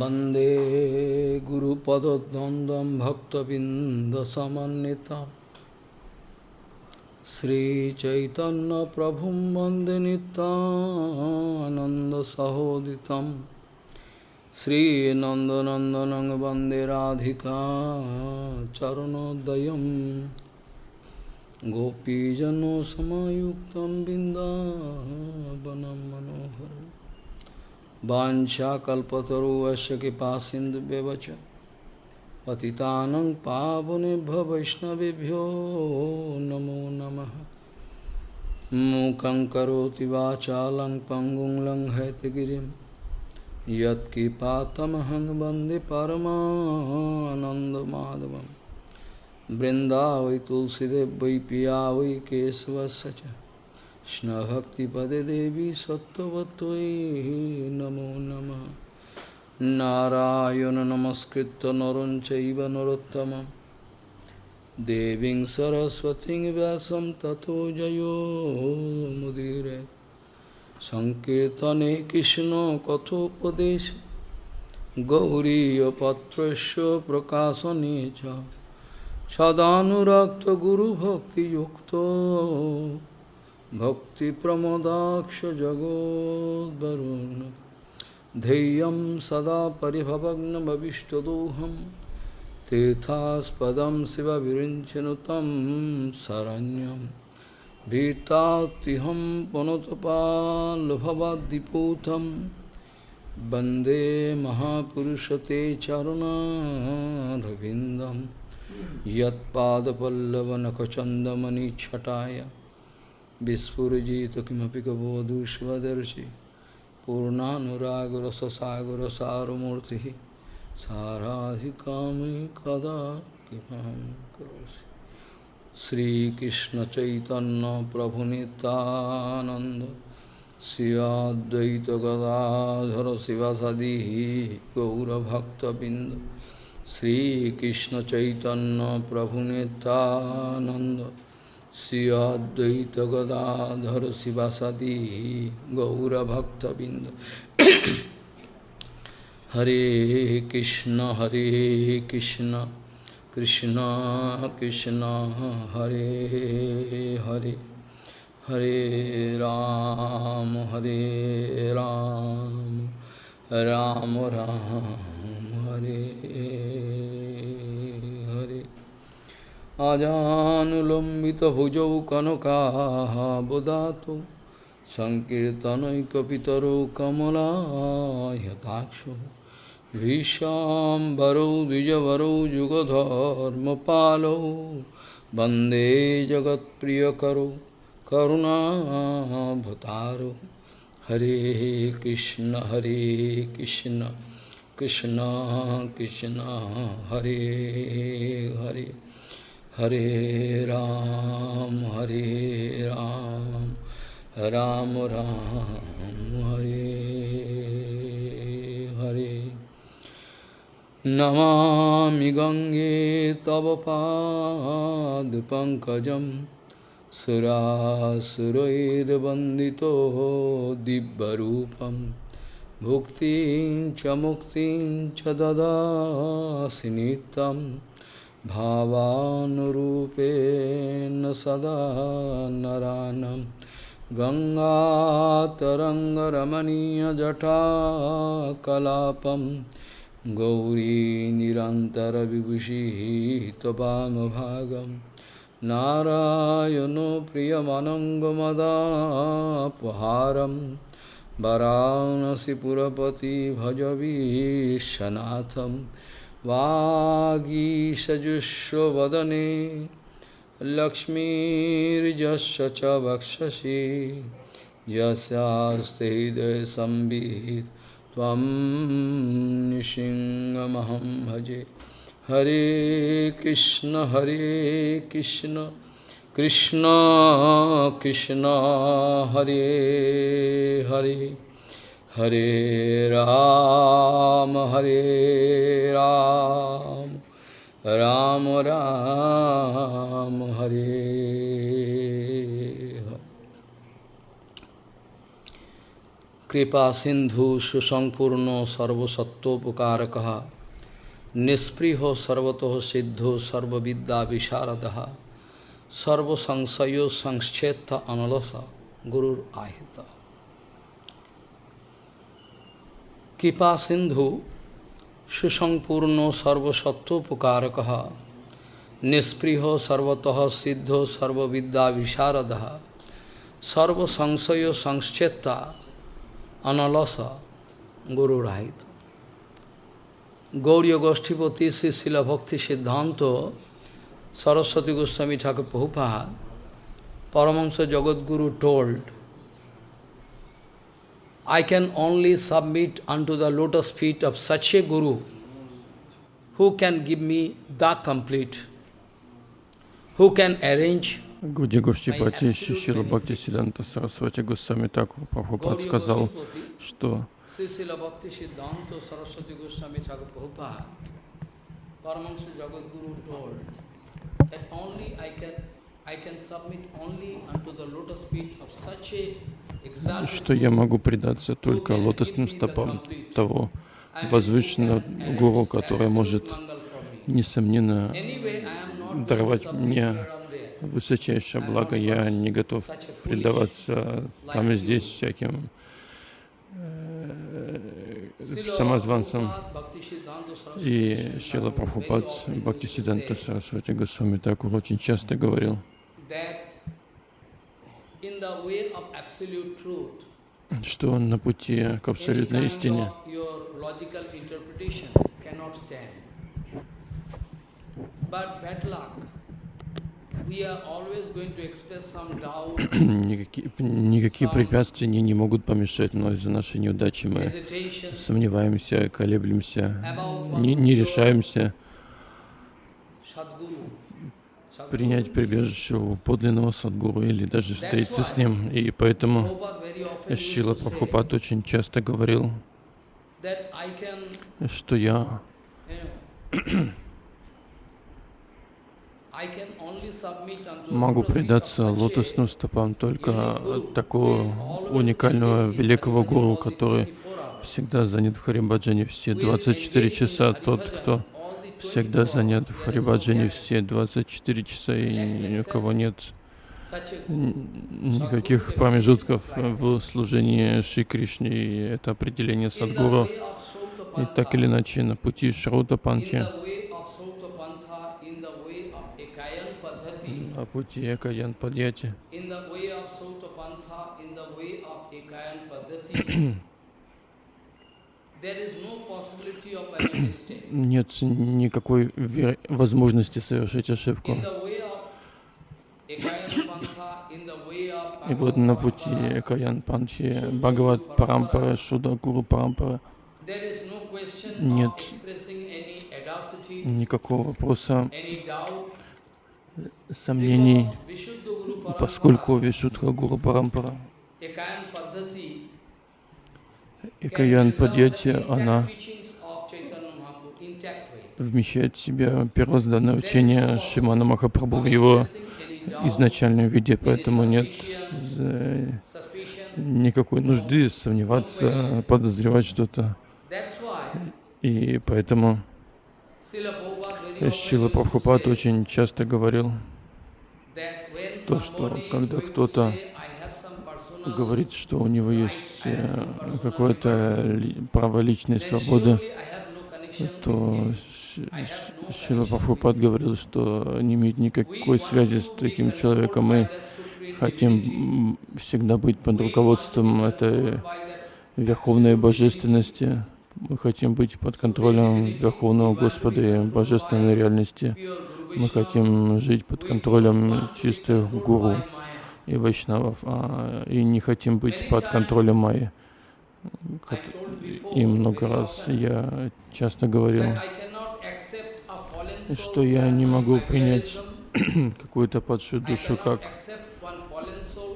वन्दे गुरुपदद्वन्द्वं भक्तबिन्दसमन्वितं श्रीचैतन्यप्रभुं वन्दे नितानन्दसहोदितं श्रीनन्दनन्दनं वन्दे राधिका चरणोदयं गोपीजनसमयुक्तं बिन्दावनं मनोहरम् वाञ्छाकल्पतरुवस्य कृपासिन्धुव्यवच पतितानं पावनेभ्यो वैष्णवेभ्यो नमो नमः। मूकं करोति वाचालं पङ्गुं लङ्घयतगिरिं यत्कृपातमहं वंदे परमानन्दमाधवं वृन्दावै वै पिया वै केशवस्य च। কৃষ্ণভক্তিপদে দেবী সত্যবতৈ নমো নম। নারায়ণ নমস্কৃত নরং চৈব নরোত্তম। দেবীং সরস্বতী ব্যাসম তথো জয়োমুদীরে সংকীর্তনে কৃষ্ণ কথোপদেশ। গৌরীপত্রস্য প্রকাশনে চ। সদানুরক্ত গুরুভক্তিযুক্ত। भक्तिप्रमोदाक्षजगोद्वरुन् ध्येयं सदा परिभवग्नभविष्टदोहं तीर्थास्पदं शिवविरिञ्चनु तं शरण्यं भीतात्तिहं पुनतपाल्भवद्दिपूतं वन्दे महापुरुषते चरुणारविन्दं বিস্ফুরজিত কিমপি কবধূষ্মদর্শি পূর্ণানুরাগরসসাগরসারমূর্তি সারাধিকামি কদা কিমহং করোষি শ্রীকৃষ্ণ চৈতন্য প্রভু নিতানন্দ শ্রীয়দ্বৈত গদাধর শিবাসাদি গৌরভক্তবৃন্দ শ্রীকৃষ্ণ চৈতন্য প্রভু নিতানন্দ श्रियाद्वैत गदाधर शिवासादी गौरभक्तबिंद। हरे कृष्ण हरे कृष्ण कृष्ण कृष्ण, हरे हरे। हरे राम हरे राम राम राम, हरे। अजानुलम्बितभुजौ कनकाबदातु सङ्कीर्तनैकपितरौ कमलायताक्षो भीषाम्बरौ द्विजवरौ युगधर्मपालौ वन्दे जगत्प्रियकरौ करुणाभतारो हरे कृष्ण हरे कृष्ण कृष्ण कृष्ण हरे Hare Hare Ram, Hare Ram, Ram Ram, Hare Hare. Namami Gange Tava Pad Pankajam Bandito Dibbarupam Bhuktin Chamuktin Chadada Sinitam भावानुरूपेण सदा नरानं गङ्गातरङ्गरमणीयजटाकलापं गौरी निरन्तरविभूषिः त्वपामभागं नारायणो प्रियमनङ्गमदापहारं वरानसिपुरपति भजवीशनाथम् वागीषजुष्वदने लक्ष्मीर्जस्य च वक्षसि। यस्यास्ते हृदयसंवित् त्वं निसिंहमहं भजे। हरे कृष्ण हरे कृष्ण कृष्ण कृष्ण, हरे Hare. Ram, Hare Ram, Ram Ram, Hare Hare. कृपा सिंधु सुसंपूर्ण सर्वसत्वोपकारक निष्पृहो सर्वतो सिद्धो सर्वविद्या विशारद सर्वसंशयो संक्षेत्र अनलस गुरुर आहित কৃপা সিন্ধু সুসম্পূর্ণ সর্বসত্বোপকারক নিঃস্পৃহ সর্বত সিদ্ধ সর্ববিদ্যা বিশারদ সর্বসংশয় সংশ্চেতা অনলস গুরুরাহিত। গৌরীয় গোষ্ঠীপতি শ্রী শিলভক্তি সিদ্ধান্ত সরস্বতী গোস্বামী ঠাকুর বহুপাহ Paramahansa Jagadguru told I can only submit unto the lotus feet of such a Guru who can give me the complete, who can arrange Гуди Гоштипати Шишила Бхакти Сиданта Сарасвати Госвами Такур Прабхупад сказал, что Sri Srila Bhakti Siddhanta Saraswati Goswami Thakur Prabhupada, Paramahansa Jagadguru told that only I can, Что я могу предаться только лотосным стопам того возвышенного гуру, который может, несомненно, даровать мне высочайшее благо. Я не готов предаваться там и здесь всяким самозванцам. И Шила Прабхупад Бхактисиданта Сарасвати Госвами Такур очень часто говорил, что на пути к абсолютной истине. Никакие, никакие препятствия не, не могут помешать, но из-за нашей неудачи. Мы сомневаемся, колеблемся, не, не решаемся принять прибежище у подлинного садгуру или даже встретиться с ним. И поэтому Шила Прабхупад очень часто говорил, что я Могу предаться лотосным стопам только такого уникального великого гуру, который всегда занят в Харибаджане все 24 часа. Тот, кто всегда занят в Харибаджане все 24 часа, и ни у кого нет никаких промежутков в служении Шри Кришне, и это определение Садгуру. И так или иначе, на пути Шрута Панти, на пути Экаян Падьяти. Нет никакой возможности совершить ошибку. И вот на пути Экаян Панхи, Бхагават Парампара, Шуда Гуру Парампара. Нет никакого вопроса сомнений, поскольку Вишудха Гуру Парампара, Экаян Падьяти, она вмещает в себя первозданное учение Шимана Махапрабху в его изначальном виде, поэтому нет никакой нужды сомневаться, подозревать что-то. И поэтому Шила Прабхупад очень часто говорил, то, что когда кто-то говорит, что у него есть э, какое-то право личной свободы, то Шила Прабхупад говорил, что не имеет никакой связи с таким человеком. Мы хотим всегда быть под руководством этой верховной божественности. Мы хотим быть под контролем Верховного Господа и Божественной реальности. Мы хотим жить под контролем чистых гуру и вайшнавов, а, и не хотим быть под контролем майи. И много раз я часто говорил, что я не могу принять какую-то падшую душу как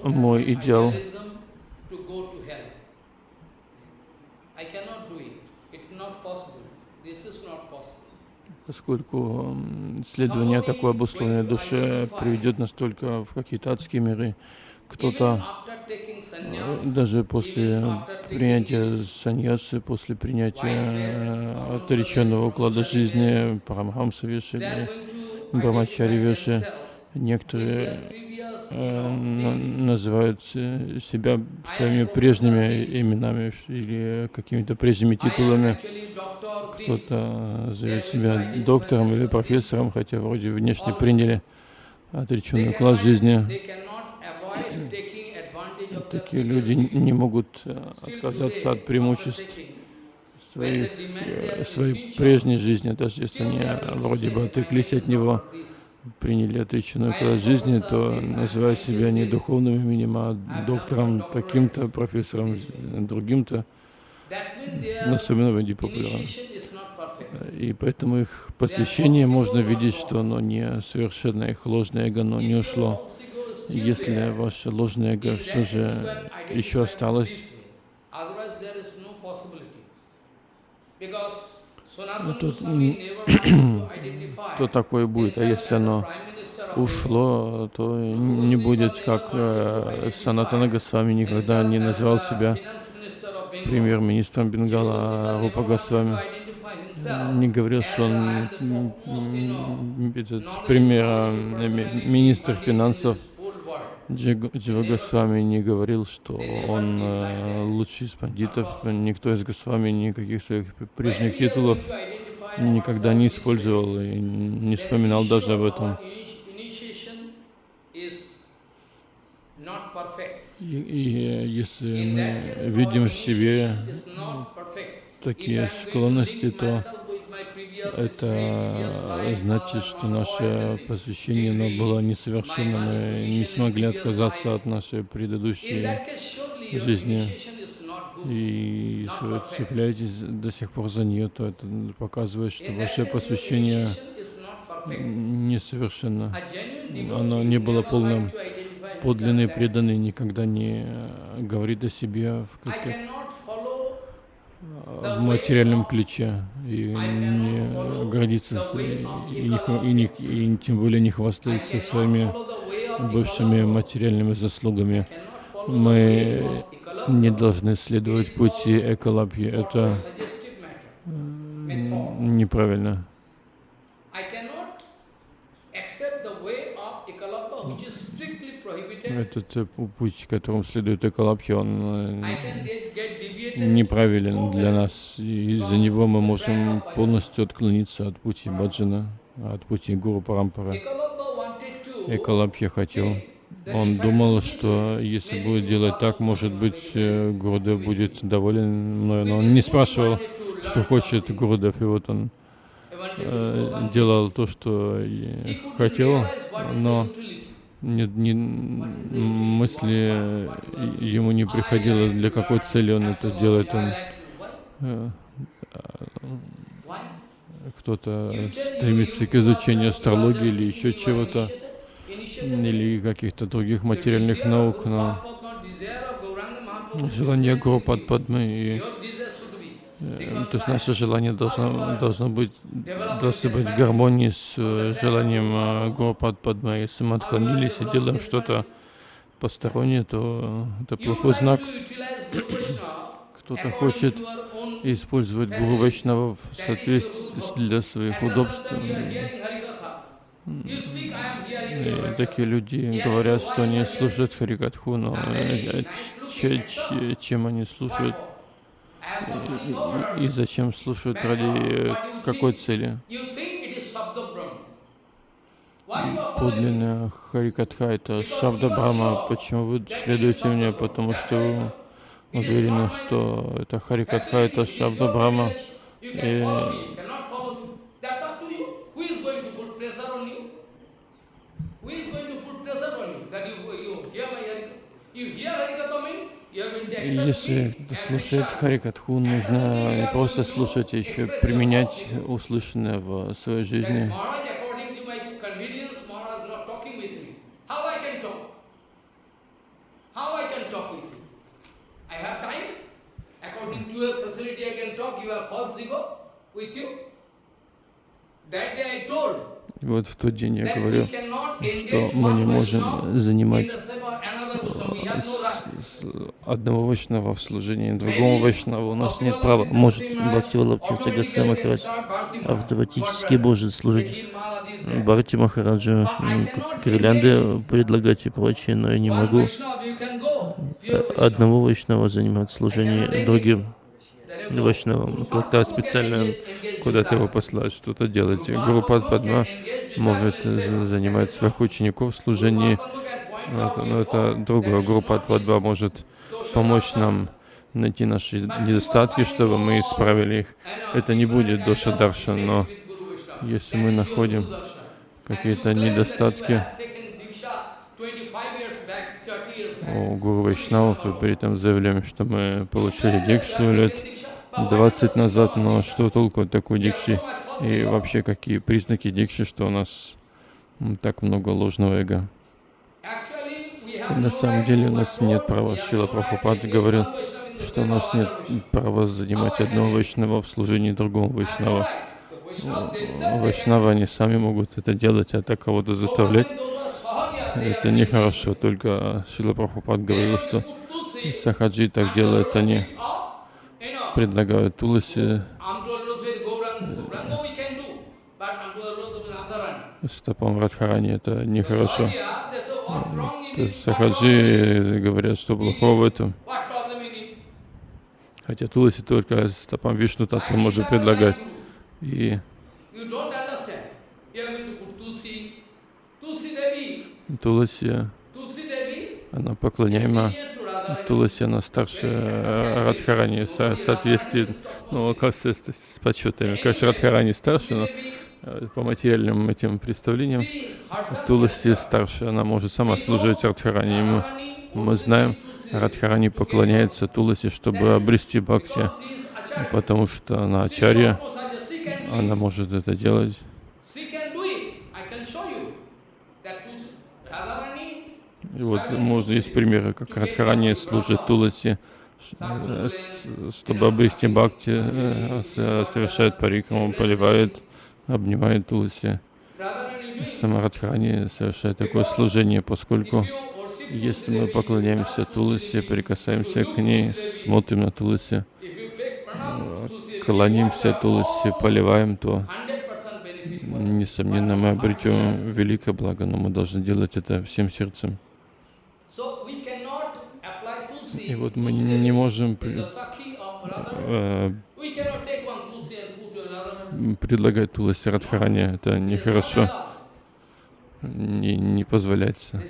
мой идеал. Поскольку следование такой обусловленной душе приведет нас только в какие-то адские миры. кто-то даже после принятия саньясы, после принятия отреченного уклада жизни Парамхамса Виши, Брамачари Виши, некоторые э, называют себя своими прежними именами или какими-то прежними титулами. Кто-то зовет себя доктором или профессором, хотя вроде внешне приняли отреченный уклад жизни. Такие люди не могут отказаться от преимуществ своих, э, своей прежней жизни, даже если они вроде бы отреклись от него, приняли отреченную уклад жизни, то называют себя не духовным именем, а доктором таким-то, профессором другим-то, особенно в Индии популярно. И поэтому их посвящение можно видеть, что оно не совершенно, их ложное эго, оно не ушло. Если ваше ложное эго все же еще осталось, то, то такое будет. А если оно ушло, то не будет, как э, Санатана Госвами никогда не назвал себя премьер-министром Бенгала, а Рупа Госвами не говорил, что он этот, премьер, министр финансов Джива Госвами не говорил, что он э, лучший из пандитов. Никто из Госвами никаких своих прежних титулов никогда не использовал и не вспоминал даже об этом. И, и если мы видим в себе такие склонности, то это значит, что наше посвящение оно было несовершенно, мы не смогли отказаться от нашей предыдущей жизни. И если вы цепляетесь до сих пор за нее, то это показывает, что ваше посвящение несовершенно. Оно не было полным. Подлинный преданный никогда не говорит о себе в каких в материальном ключе и не гордится, и, не, и, не, и тем более не хвастается своими бывшими материальными заслугами. Мы не должны следовать пути эколапьи. Это неправильно. Этот э, путь, которым следует Экалабхи, он э, неправилен для нас. И из-за него мы можем полностью отклониться от пути Баджана, от пути Гуру Парампара. Экалабхи хотел. Он думал, что если будет делать так, может быть, э, Гурудев будет доволен мной. Но он не спрашивал, что хочет Гурудев. И вот он делал то, что хотел, но не, не, мысли ему не приходило, для какой цели он это делает. Он, э, кто-то стремится к изучению астрологии или еще чего-то, или каких-то других материальных наук, но желание Гурупад Падмы и то есть наше желание должно, должно быть, должно быть в гармонии с э, желанием э, Гурупад Падма. Если мы отклонились и делаем что-то постороннее, то это плохой знак. Кто-то хочет использовать Гуру Вайшнава в соответствии для своих удобств. И такие люди говорят, что они слушают Харикатху, но чем они слушают? И, зачем слушают ради какой цели? Подлинная Харикатха это Шабда Брахма. Почему вы следуете мне? Потому что вы уверены, что это Харикатха, это Шабда Брахма. И you hear Harikatha means если слушать Харикатху, нужно не просто слушать, а еще применять услышанное в своей жизни. И вот в тот день я говорю, что мы не можем занимать с одного Вайшнава в служении другому Вайшнаву у нас нет права. Может Бхактивала Птиртагаса Махарадж автоматически может служить. Бхарти Махараджа, гирлянды предлагать и прочее, но я не могу. Одного Вайшнава занимать служение другим Вайшнавам. Как-то специально куда-то его послать, что-то делать. Гуру Падма может занимать своих учеников в служении но это, но это другая группа Падма может помочь нам найти наши недостатки, чтобы мы исправили их. Это не будет Доша Даршан, но если мы находим какие-то недостатки у Гуру Вайшнавов и при этом заявляем, что мы получили дикшу лет 20 назад, но что толку от такой дикши и вообще какие признаки дикши, что у нас так много ложного эго. На самом деле у нас нет права. Шила Прабхупад говорил, что у нас нет права занимать одного вайшнава в служении другого вайшнава. Вайшнава они сами могут это делать, а так кого-то заставлять, это нехорошо. Только Шила Прабхупад говорил, что сахаджи так делают, они предлагают Туласи стопам Радхарани, это нехорошо. Сахаджи говорят, что плохого в этом. Хотя Туласи только стопам Вишну Татва может предлагать. И Туласи, она поклоняема. Туласи, она старше Радхарани в соответствии, ну, как с, с подсчетами. Конечно, Радхарани старше, но Э, по материальным этим представлениям, Туласи старше, она может сама служить Радхарани. Мы, мы знаем, Радхарани поклоняется Туласи, чтобы обрести бхакти, потому что она ачарья, она может это делать. И вот можно, есть примеры, как Радхарани служит Туласи, э, чтобы обрести бхакти, э, совершает парикраму, поливает обнимает Тулси. Самарадхани совершает такое служение, поскольку если мы поклоняемся Туласе, прикасаемся к ней, смотрим на Туласе, клонимся Туласе, поливаем, то, несомненно, мы обретем великое благо, но мы должны делать это всем сердцем. И вот мы не можем э, предлагать Туласи Радхарани, это нехорошо, не, не позволяется.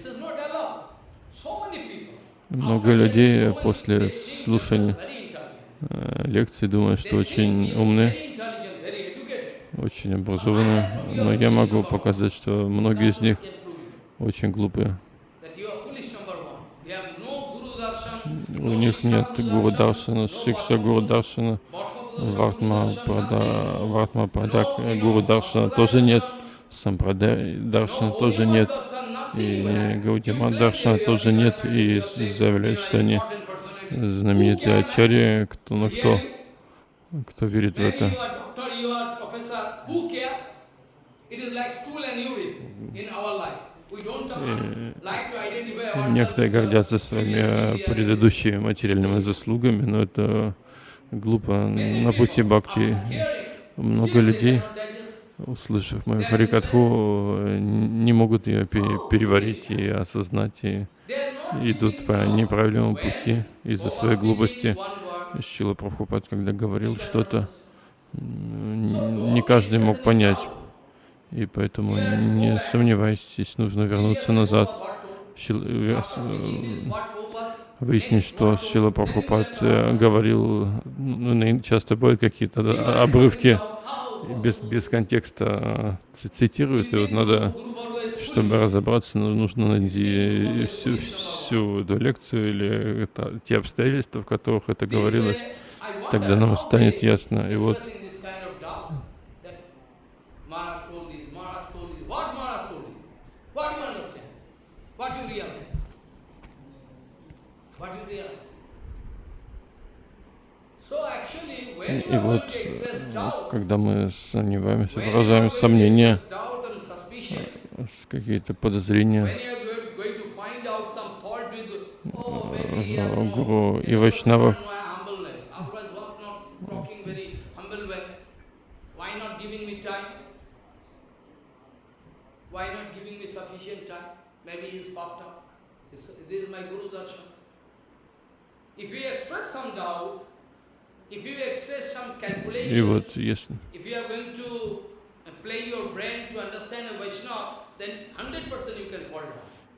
Много людей после слушания лекции думают, что очень умны, очень образованы, но я могу показать, что многие из них очень глупые. У них нет Гуру Даршана, Шикша Гуру Даршана, Вартма Прада, Вартма Прадак, Гуру Даршана тоже нет, Сампрадай Даршана тоже нет, и Гаудима Даршана тоже нет, и заявляют, что они знаменитые ачарьи, кто на кто, кто верит в это. И некоторые гордятся своими предыдущими материальными заслугами, но это глупо на пути бхакти. Много людей, услышав мою харикатху, не могут ее переварить и осознать, и идут по неправильному пути из-за своей глупости. Шила Прабхупад, когда говорил что-то, не каждый мог понять. И поэтому не сомневайтесь, нужно вернуться назад. Э, выяснить, что Шила Прабхупад э, говорил, ну, часто бывают какие-то обрывки без, без контекста э, цитируют, и вот надо, чтобы разобраться, ну, нужно найти всю, всю эту лекцию или это, те обстоятельства, в которых это говорилось, тогда нам станет ясно. И вот И вот, когда мы сомневаемся, выражаем сомнения, какие-то подозрения, гуру и вайшнавах. И вот если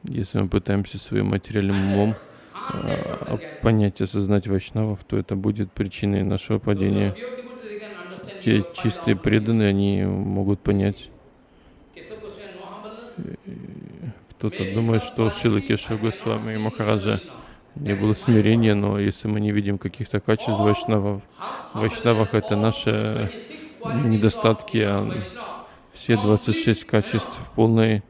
если мы пытаемся своим материальным умом а, понять, осознать вайшнавов, то это будет причиной нашего падения. Те чистые преданные, они могут понять. Кто-то думает, что Шила Кеша Госвами и Махараджа не было смирения, но если мы не видим каких-то качеств вайшнавов, вайшнавах это наши недостатки, а все 26 качеств в полной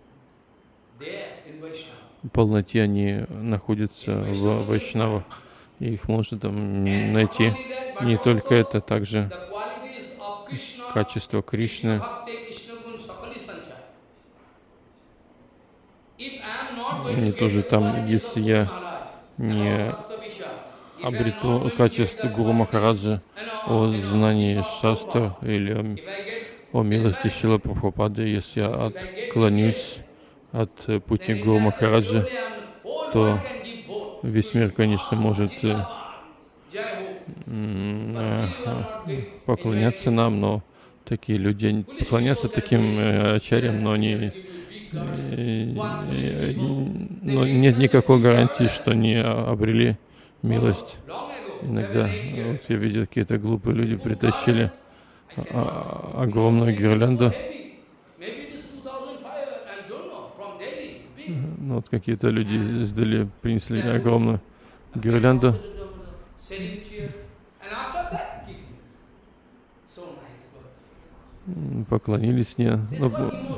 полноте они находятся в вайшнавах, и их можно там найти. Не только это, также качество Кришны. Они тоже там, если я не обрету качество Гуру Махараджа о знании шастр или о милости Шила Прабхупады, если я отклонюсь от пути Гуру Махараджа, то весь мир, конечно, может э, э, поклоняться нам, но такие люди поклоняться таким э, ачарям, но они но нет никакой гарантии, что они обрели милость. Иногда вот я видел, какие-то глупые люди притащили огромную гирлянду. Ну, вот какие-то люди сдали, принесли огромную гирлянду. Поклонились мне. Ну, ну,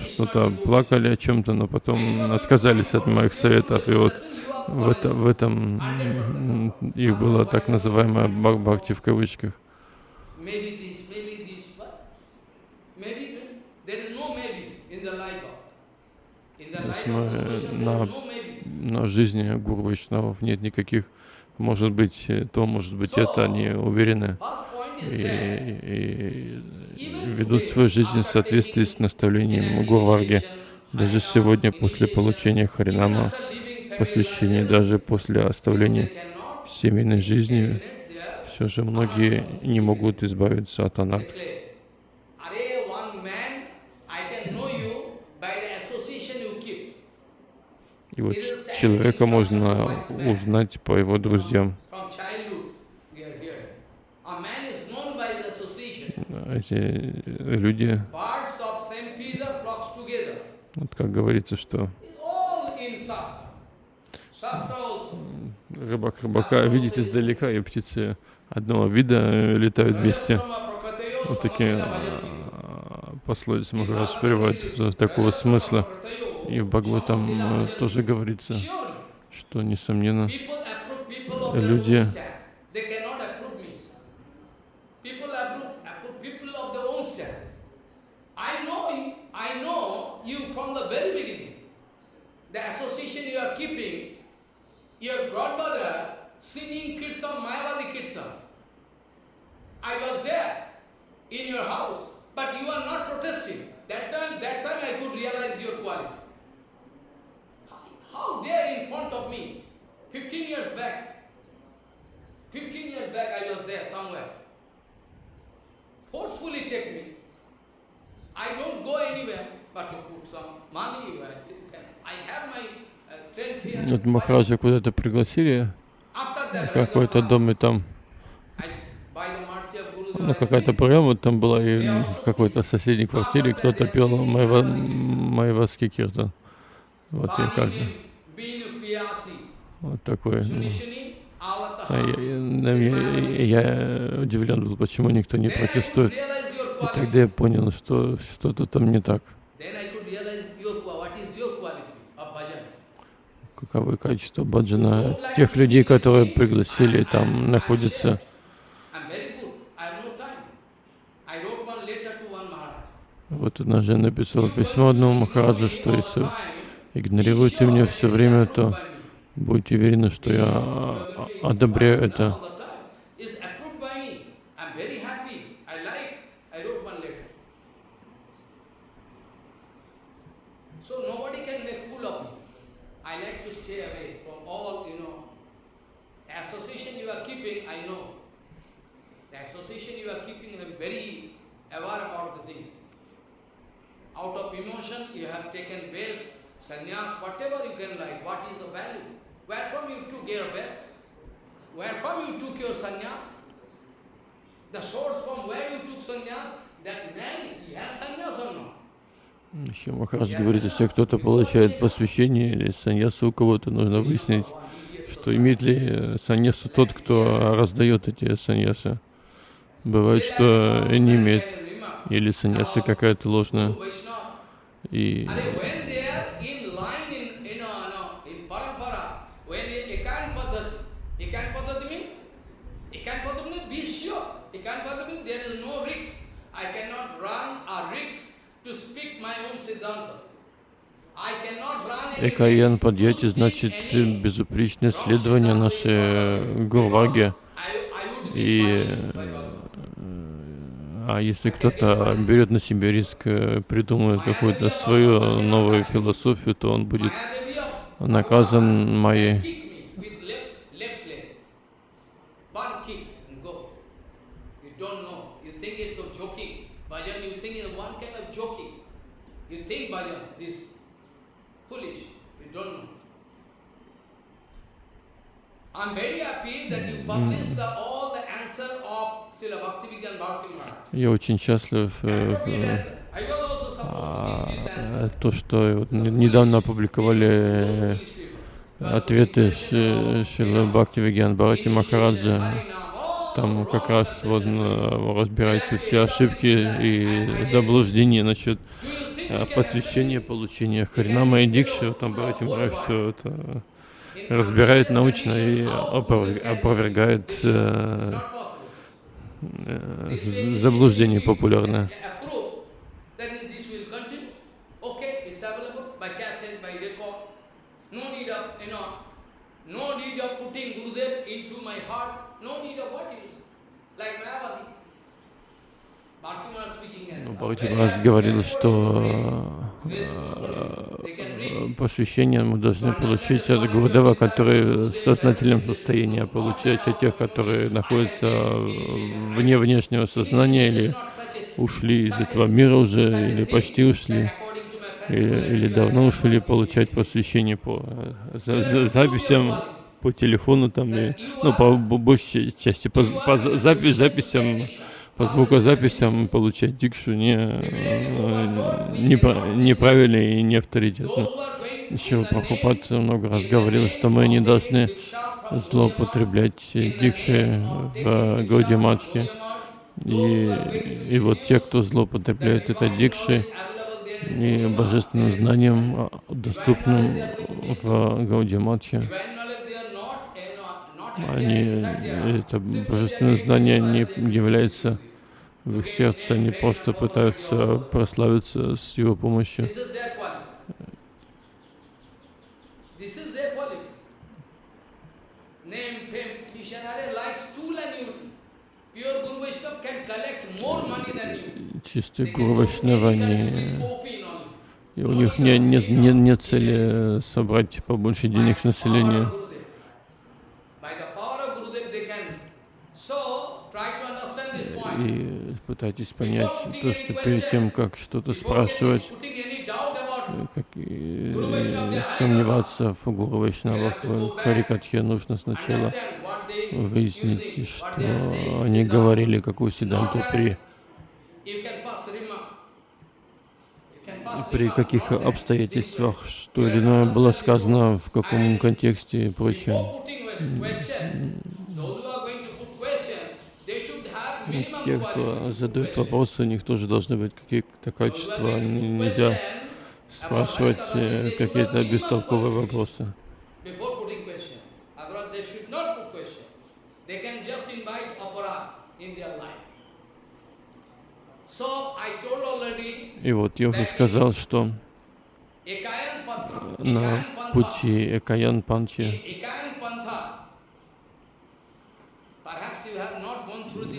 что-то плакали о чем-то, но потом отказались от моих советов. И вот в, это, в этом их было так называемое бхакти в кавычках. На, на жизни гуру Вайшнавов нет никаких, может быть то, может быть это, они уверены и, и ведут свою жизнь в соответствии с наставлением Гурварги. Даже сегодня, после получения Харинама, посвящения, даже после оставления семейной жизни, все же многие не могут избавиться от анат. И вот человека можно узнать по его друзьям эти люди, вот как говорится, что рыбак рыбака видит издалека, и птицы одного вида летают вместе. Вот такие пословицы Махарадж приводят такого смысла. И в Бхагаватам тоже говорится, что, несомненно, люди your godmother singing kirtan, Mayavadi kirtan. I was there in your house, but you are not protesting. That time, that time I could realize your quality. How dare in front of me, 15 years back, 15 years back I was there somewhere. Forcefully take me. I don't go anywhere but to put some money. I have my Махараджа куда-то пригласили, какой-то дом, и там ну, какая-то программа там была, и в какой-то соседней квартире кто-то пел Майваский киртан. Вот и как-то. Вот такой. Ну. А я, я, я удивлен был, почему никто не протестует. И тогда я понял, что что-то там не так. Каковы качества баджана тех людей, которые пригласили, там находятся. Вот однажды я написал письмо одному Махараджу, что если игнорируете меня все время, то Будьте уверены, что я одобряю это. Out of emotion, you have taken base, sannyas, whatever you can like. What is the value? Where from you took your best? Where from you took your sannyas? The source from where you took sannyas, that man, he has sannyas or not? Еще Махарадж говорит, если кто-то получает посвящение или саньясу у кого-то, нужно выяснить, что имеет ли саньясу тот, кто раздает эти саньясы. Бывает, что не имеет, или саньяса какая-то ложная. И Экаян Падьяти значит безупречное следование нашей Гурваги. И а если кто-то берет на себя риск, придумывает какую-то свою новую философию, то он будет наказан моей. Я очень счастлив э, а, то, что недавно опубликовали ответы Шила Бхакти Вигьян Бхарати Махараджа. Там как раз вот разбираются все ошибки и заблуждения насчет э, посвящения, получения Харинама и Дикши. Там Бхарати Махарадж все это разбирает научно и опровергает э, э, заблуждение популярное. Ну, Бхактивас говорил, что посвящение мы должны получить от Гурдева, который в сознательном состоянии, получать от тех, которые находятся вне внешнего сознания или ушли из этого мира уже, или почти ушли, или, или давно ушли получать посвящение по за, за, записям по телефону там, и, ну, по большей части, по, по запись, записям по звукозаписям получать дикшу не, не, неправильно и не авторитетно. Еще Прабхупад много раз говорил, что мы не должны злоупотреблять дикши в Гаудиматхе. И, и вот те, кто злоупотребляет это дикши и божественным знанием, доступным в Гаудиматхе, они, это божественное знание не является в их сердце, они просто пытаются прославиться с его помощью. Чистые Гуру Вайшнава, они, и у них нет, нет, нет, нет цели собрать побольше денег с населения. И пытайтесь понять то, что перед тем, как что-то спрашивать, как и сомневаться в Гуру Вайшнавах, в Харикатхе, нужно сначала выяснить, что они говорили, какую седанту при при каких обстоятельствах, что или иное было сказано, в каком контексте и прочее. Те, кто задают вопросы, у них тоже должны быть какие-то качества. Нельзя спрашивать э, какие-то бестолковые вопросы. И вот я уже сказал, что на пути Экаян Панхи.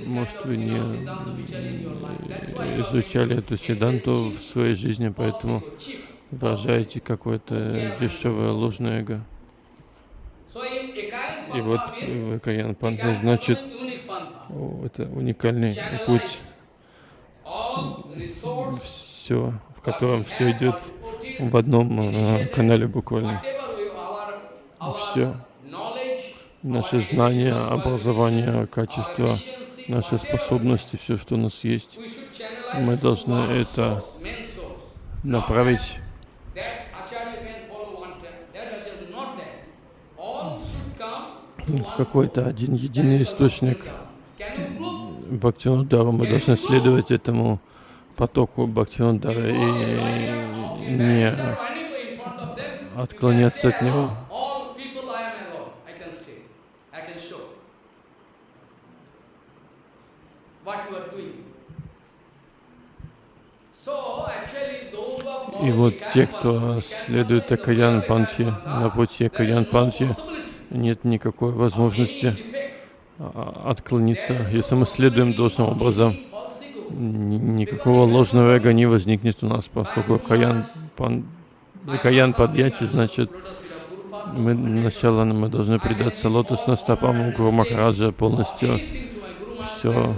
Может, вы не изучали эту седанту в своей жизни, поэтому выражаете какое-то дешевое ложное эго. И вот Экаян Панха значит, это уникальный путь, все, в котором все идет в одном э, канале буквально. Все. Наши знания, образование, качество, наши способности, все, что у нас есть, мы должны это направить в какой-то один единый источник. Бхактивинодару мы должны следовать этому потоку Бхактивинодара и не отклоняться от него. И вот те, кто следует Акаян Панхи, на пути Акаян Панхи, нет никакой возможности а, отклониться. Если мы следуем должным образом, никакого ложного эго не возникнет у нас, поскольку Каян, пан, каян Падьяти значит, мы сначала мы должны предаться лотосным стопам Гуру Махараджа полностью. Все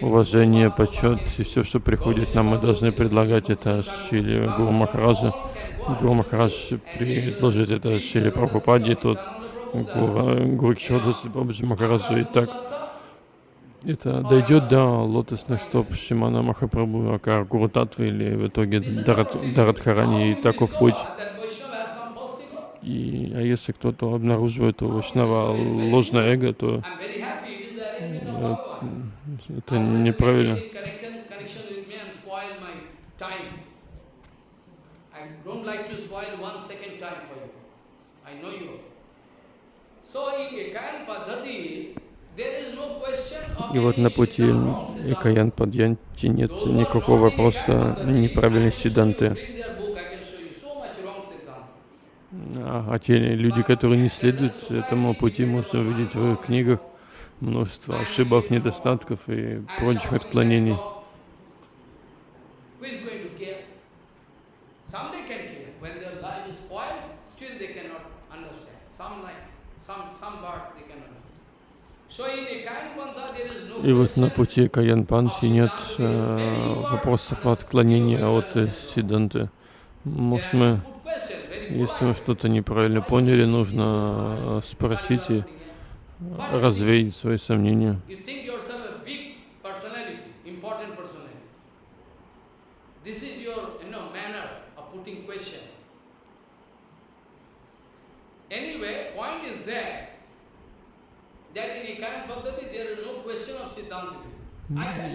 уважение, почет и все, что приходит нам, мы должны предлагать это Шили Гуру Махараджа. Гуру Махарадж предложит это Шили Прабхупаде, тот Гуру Кишвадасы Бабаджи Махараджа. И так это дойдет до лотосных стоп Шимана Махапрабху, Акар Гуру Татвы или в итоге Дарат, Дарадхарани и таков путь. И, а если кто-то обнаруживает у Вайшнава ложное эго, то это неправильно. И вот на пути Экаян Падьянти нет никакого вопроса неправильной сиданты. А, а те люди, которые не следуют этому пути, можно увидеть в их книгах множество ошибок, недостатков и прочих отклонений. И вот на пути Каян Панхи нет э, вопросов отклонения от Сиданты. Может мы, если мы что-то неправильно поняли, нужно э, спросить и развеять свои сомнения.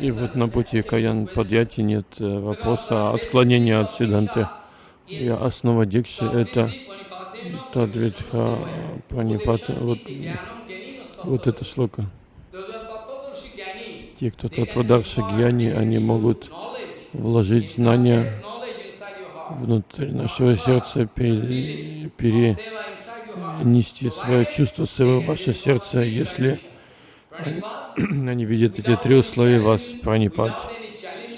И вот на пути Каян Падьяти нет э, вопроса отклонения от Сиданты. И основа Дикши — это Тадвидха Пранипата. Вот вот эта шлока. Те, кто Татвадарши Гьяни, они могут вложить знания внутрь нашего сердца, перенести свое чувство в ваше сердце, если они, они видят эти три условия вас, пранипад,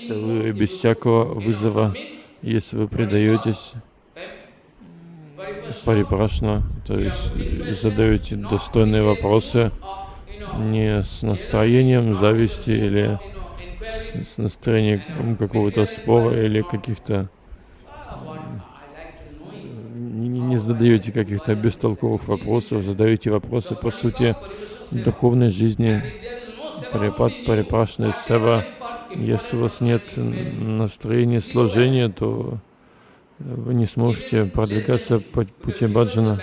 что вы без всякого вызова, если вы предаетесь парипрашна, то есть задаете достойные вопросы не с настроением зависти или с, настроением какого-то спора или каких-то не, не задаете каких-то бестолковых вопросов, задаете вопросы по сути духовной жизни, парипат, парипрашна, сева. Если у вас нет настроения служения, то вы не сможете продвигаться по пути баджана.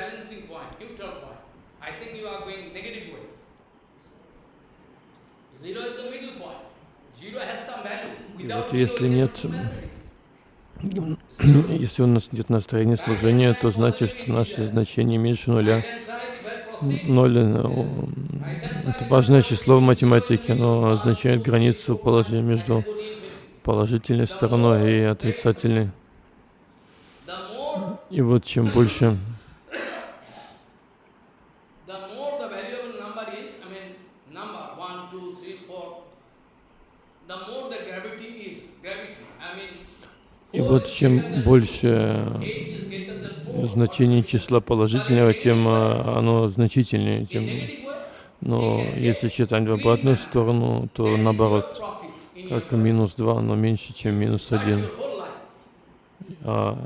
Вот если нет, если у нас нет настроения служения, то значит, что наше значение меньше нуля. Ноль э, — это важное число в математике, но означает границу положения между положительной стороной и отрицательной. И вот чем больше И вот чем больше значение числа положительного, тем э, оно значительнее. Тем... Но если считать в обратную сторону, то наоборот, как минус 2, но меньше, чем минус 1. А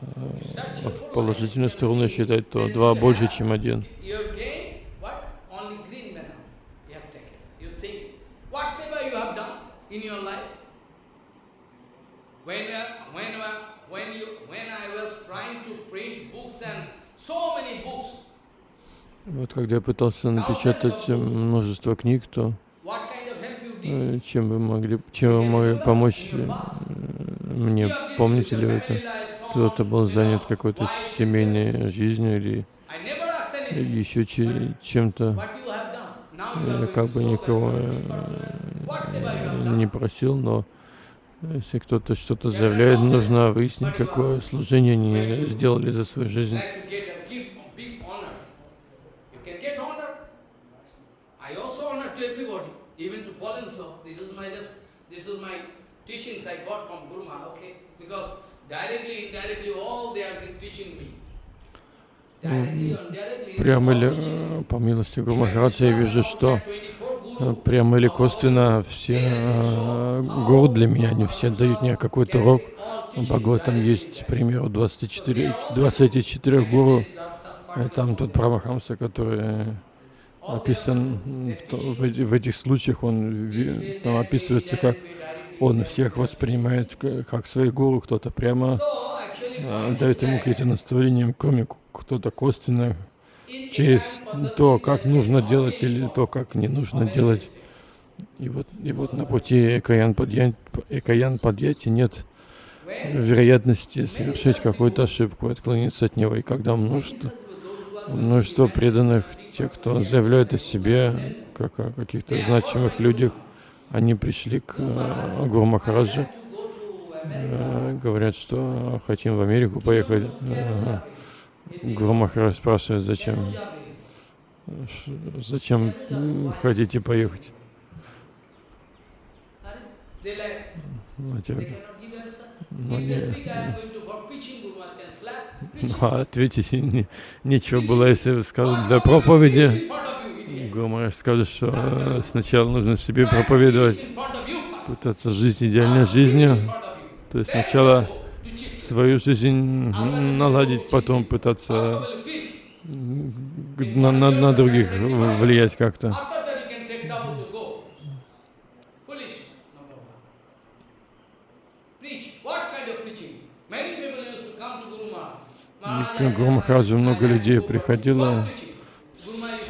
в положительную сторону считать, то 2 больше, чем 1. When, when, when, you, when I was trying to print books and so many books, вот когда я пытался напечатать множество книг, то э, чем вы могли, чем вы могли помочь э, мне? Помните ли это? Кто-то был занят какой-то семейной жизнью или, еще чем-то. Я как бы никого э, не просил, но если кто-то что-то заявляет, нужно выяснить, какое служение они сделали за свою жизнь. Прямо или э, по милости Гуру Махараджа я вижу, что прямо или косвенно все э, гуру для меня, они все дают мне какой-то урок. В там есть, к примеру, 24, 24 гуру. Там тот Прамахамса, который описан в, в, в этих случаях, он там описывается, как он всех воспринимает как своих гуру, кто-то прямо э, дает ему какие-то наставления, кроме кто-то косвенно, через то, как нужно делать или то, как не нужно делать. И вот, и вот на пути Экаян Падьяти нет вероятности совершить какую-то ошибку, отклониться от него. И когда множество, множество преданных, те, кто заявляют о себе, как о каких-то значимых людях, они пришли к э, Гуру Махараджи, э, говорят, что хотим в Америку поехать. Э, Гуру Махарадж спрашивает, зачем, зачем хотите поехать? Ну, ну, не, ну, а ответить не, нечего было, если сказать для проповеди. Гуру Махарадж скажет, что э, сначала нужно себе проповедовать, пытаться жить идеальной жизнью. То есть сначала свою жизнь наладить, потом пытаться на, на, на других влиять как-то. К Гуру много людей приходило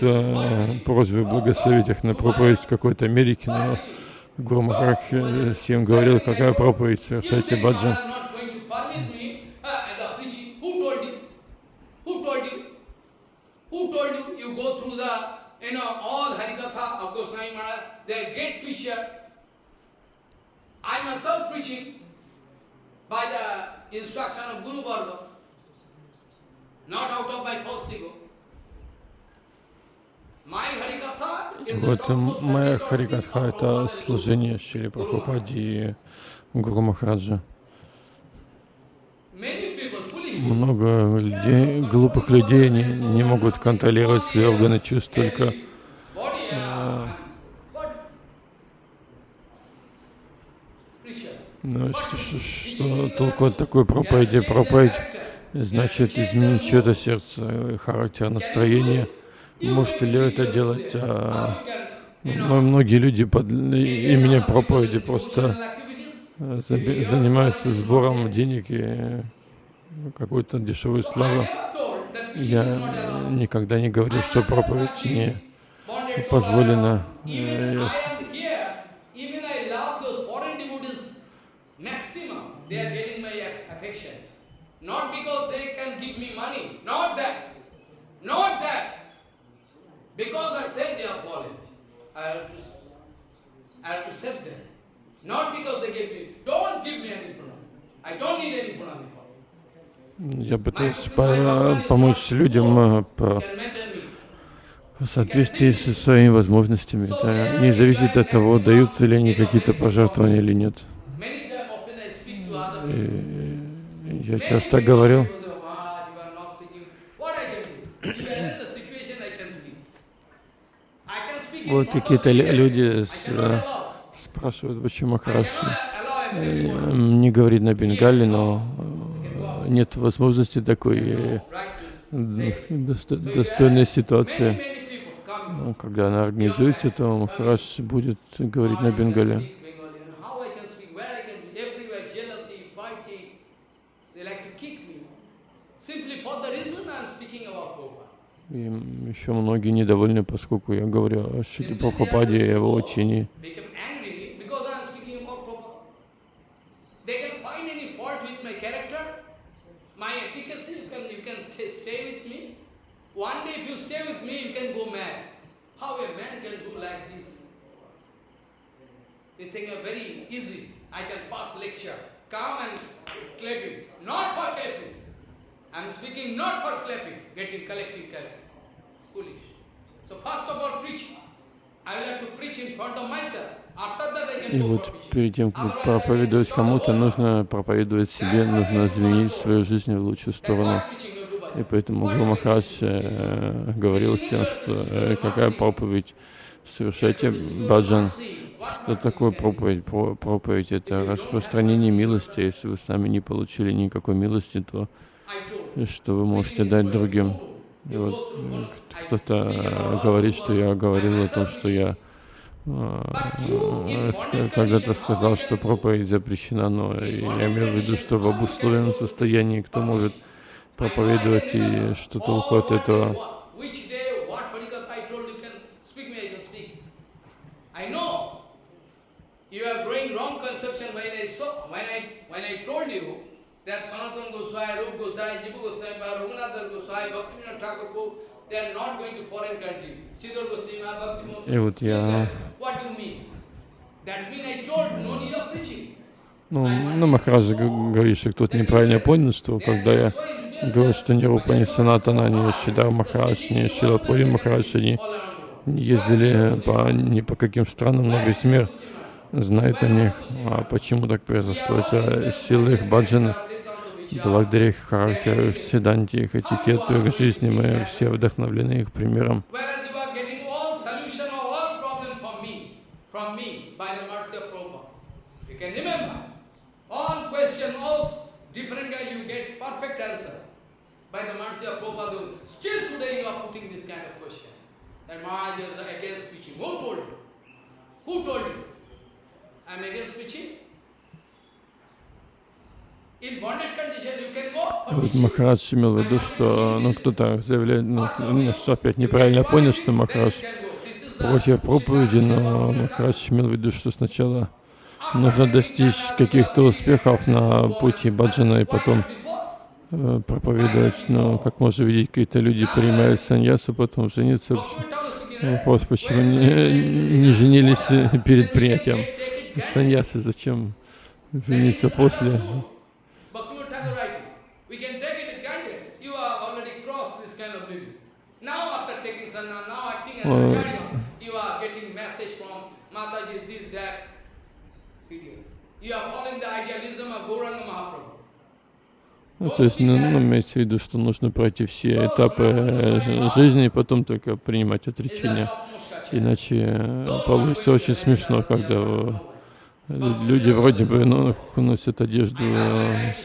э, просьбой благословить их на проповедь в какой-то Америке, но Гуру Махарадж всем говорил, какая проповедь, совершайте баджан. uh, not out of my false ego. Вот моя Харикатха — это служение Шри Прабхупади и Гуру Махараджа. Много людей, глупых людей не, не могут контролировать свои органы чувств только э, ну, что, что, что толку от такой проповеди? Проповедь значит изменить чье-то сердце, характер, настроение. Можете ли это делать? А, ну, многие люди под именем проповеди просто занимаются сбором денег и какую-то дешевую славу. Я никогда не говорил, что проповедь не позволена. Not because they can give me money, not that, not that. Because I say they are fallen, I have to, I have to save them. Not because they give me. Don't give me any pranam. I don't need any pranam. Я пытаюсь по помочь людям э, по в соответствии со своими возможностями. Это не зависит от того, дают ли они какие-то пожертвования или нет. И я часто говорил, вот какие-то люди спрашивают, почему Махараш не говорит на Бенгале, но нет возможности такой достойной ситуации. Когда она организуется, то Махараш будет говорить на Бенгале. И еще многие недовольны, поскольку я говорю о Шри Прабхупаде и его учении. I'm speaking not for clapping, getting, collecting, collecting. И вот перед тем, как проповедовать кому-то, нужно проповедовать себе, нужно изменить свою жизнь в лучшую сторону. И поэтому Гуру Махарадж э, говорил всем, что э, какая проповедь, совершайте баджан. Что такое проповедь? Проповедь — это распространение милости. Если вы сами не получили никакой милости, то что вы можете дать другим? И вот кто-то говорит, что я говорил о том, что я э, когда-то сказал, что проповедь запрещена, но я имею в виду, что в обусловленном состоянии кто может проповедовать и что толку от этого. You are growing wrong conception when I saw, when I, when I told you that Sanatana Goswami, Rup Goswami, Jibu Goswami, Raghunath Goswami, Bhaktivinoda Thakur, they are not going to foreign country. Siddhar Goswami, Bhaktivinoda, вот я... What do you mean? That means I told, no need of preaching. Ну, ну Махараджа говорит, что кто-то неправильно понял, что когда я говорил, что ни Рупа, ни Санатана, ни Шидар Махарадж, ни Шилапури Махарадж, они ездили по, не по каким странам, но весь мир знает о них. А почему так произошло? Это силы их баджана, благодаря их характеру, седанте, их этикету, их жизни, мы все вдохновлены их примером. Who told you? Who told you? I am against preaching? Вот Махарадж имел в виду, что ну, кто-то заявляет, ну, что опять неправильно понял, что Махарадж против проповеди, но Махарадж имел в виду, что сначала нужно достичь каких-то успехов на пути баджана и потом Э, проповедовать, но, как можно видеть, какие-то люди принимают саньясу, потом жениться. Вопрос, почему не, не женились перед принятием саньясы, зачем жениться после? Mahaprabhu. Ну, то есть, ну, ну, имеется в виду, что нужно пройти все этапы э, жизни и потом только принимать отречение. Иначе э, получится очень смешно, когда э, люди вроде бы ну, носят одежду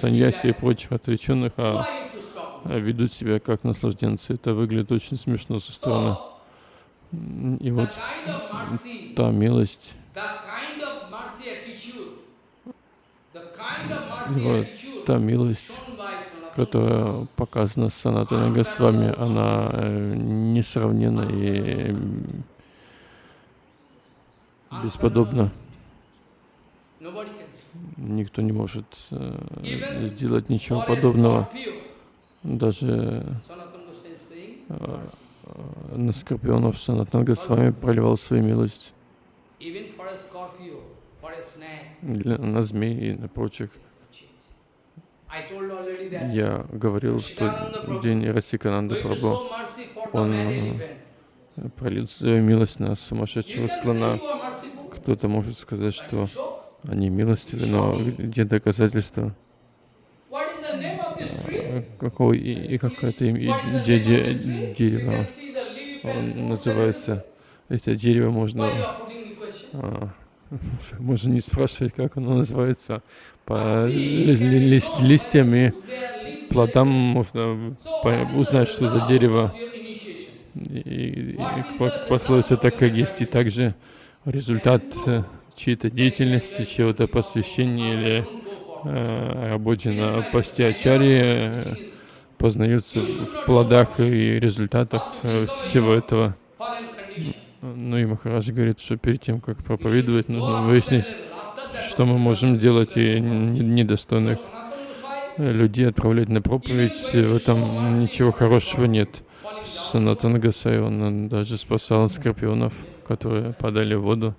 саньяси и прочих отреченных, а ведут себя как наслажденцы. Это выглядит очень смешно со стороны. И вот та милость, вот та милость, которая показана Санатана Госвами, она э, несравненна и бесподобна. Никто не может э, сделать ничего подобного. Даже э, на скорпионов Санатан Госвами проливал свою милость. На змей и на прочих. Я говорил, что день Расикананда Прабhu, он э, пролил свою милость на сумасшедшего слона. Кто-то может сказать, что Они милостивы, но где доказательства? What is the name of this tree? Какого и, и как это де- де- дерево? Он называется, это дерево можно, а, можно не спрашивать, как оно называется, по ли- ли- лист- листьям и плодам можно по- узнать, что за дерево. И, и- и по- пословица такая есть, и также результат э, чьей-то деятельности, чьего-то посвящения или работе на посте Ачарьи э, познаются в плодах и результатах э, всего этого. Ну и Махарадж говорит, что перед тем, как проповедовать, нужно выяснить, что мы можем делать и не- недостойных э, людей отправлять на проповедь. В этом ничего хорошего нет. Санатан Гасай, он даже спасал скорпионов, которые падали в воду.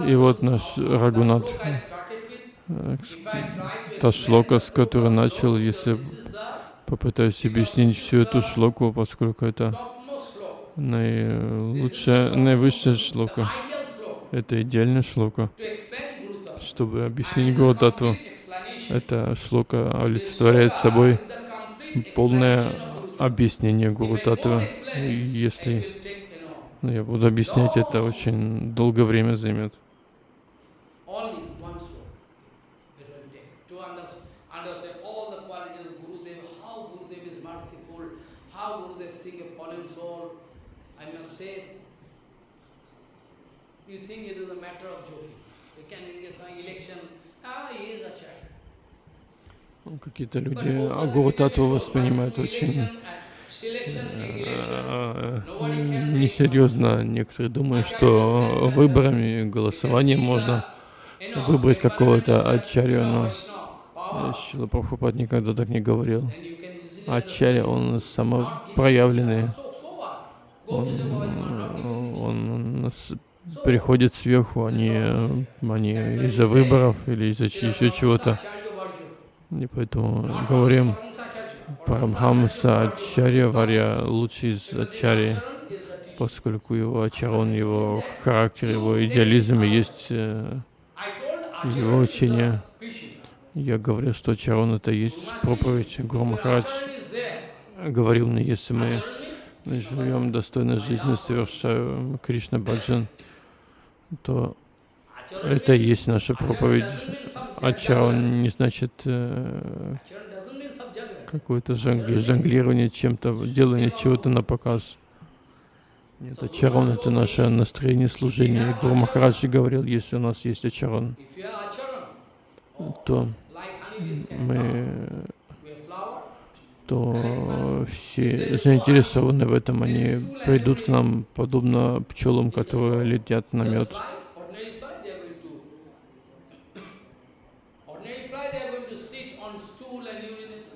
И вот наш Рагунат, та шлока, с которой начал, если попытаюсь объяснить всю эту шлоку, поскольку это наилучшая, наивысшая шлока, это идеальная шлока, чтобы объяснить Гурудатву. Эта шлока олицетворяет собой полное объяснение. И Если ну, я буду объяснять, это очень долгое время займет. You think it is a matter of joking. You can engage some election, ah, he is a child. Ну, Какие-то люди а Гуру Татву воспринимают очень. э, несерьезно. Некоторые думают, что выборами, голосованием можно выбрать какого-то ачарью, но Шила Прабхупад никогда так не говорил. Ачарья, он самопроявленный, он, он приходит сверху, они, они из-за выборов или из-за еще чего-то. И поэтому говорим, Парамхамса Ачарья Варья лучший из Ачарьи, поскольку его ачарон, его характер, его идеализм есть э, его учение. Я говорю, что ачарон это есть проповедь. Гуру Махарадж говорил мне, если мы живем достойной жизнью, совершаем Кришна Баджан, то это и есть наша проповедь. Ачарон не значит э, какое-то жонг- жонглирование чем-то, делание чего-то на показ. Нет, ачарон это наше настроение служения. Гуру Махараджи говорил, если у нас есть ачарон, то мы то все заинтересованы в этом, они придут к нам, подобно пчелам, которые летят на мед. Ordinary fly, they are going to. Ordinary fly, they are going to sit on stool and urinate.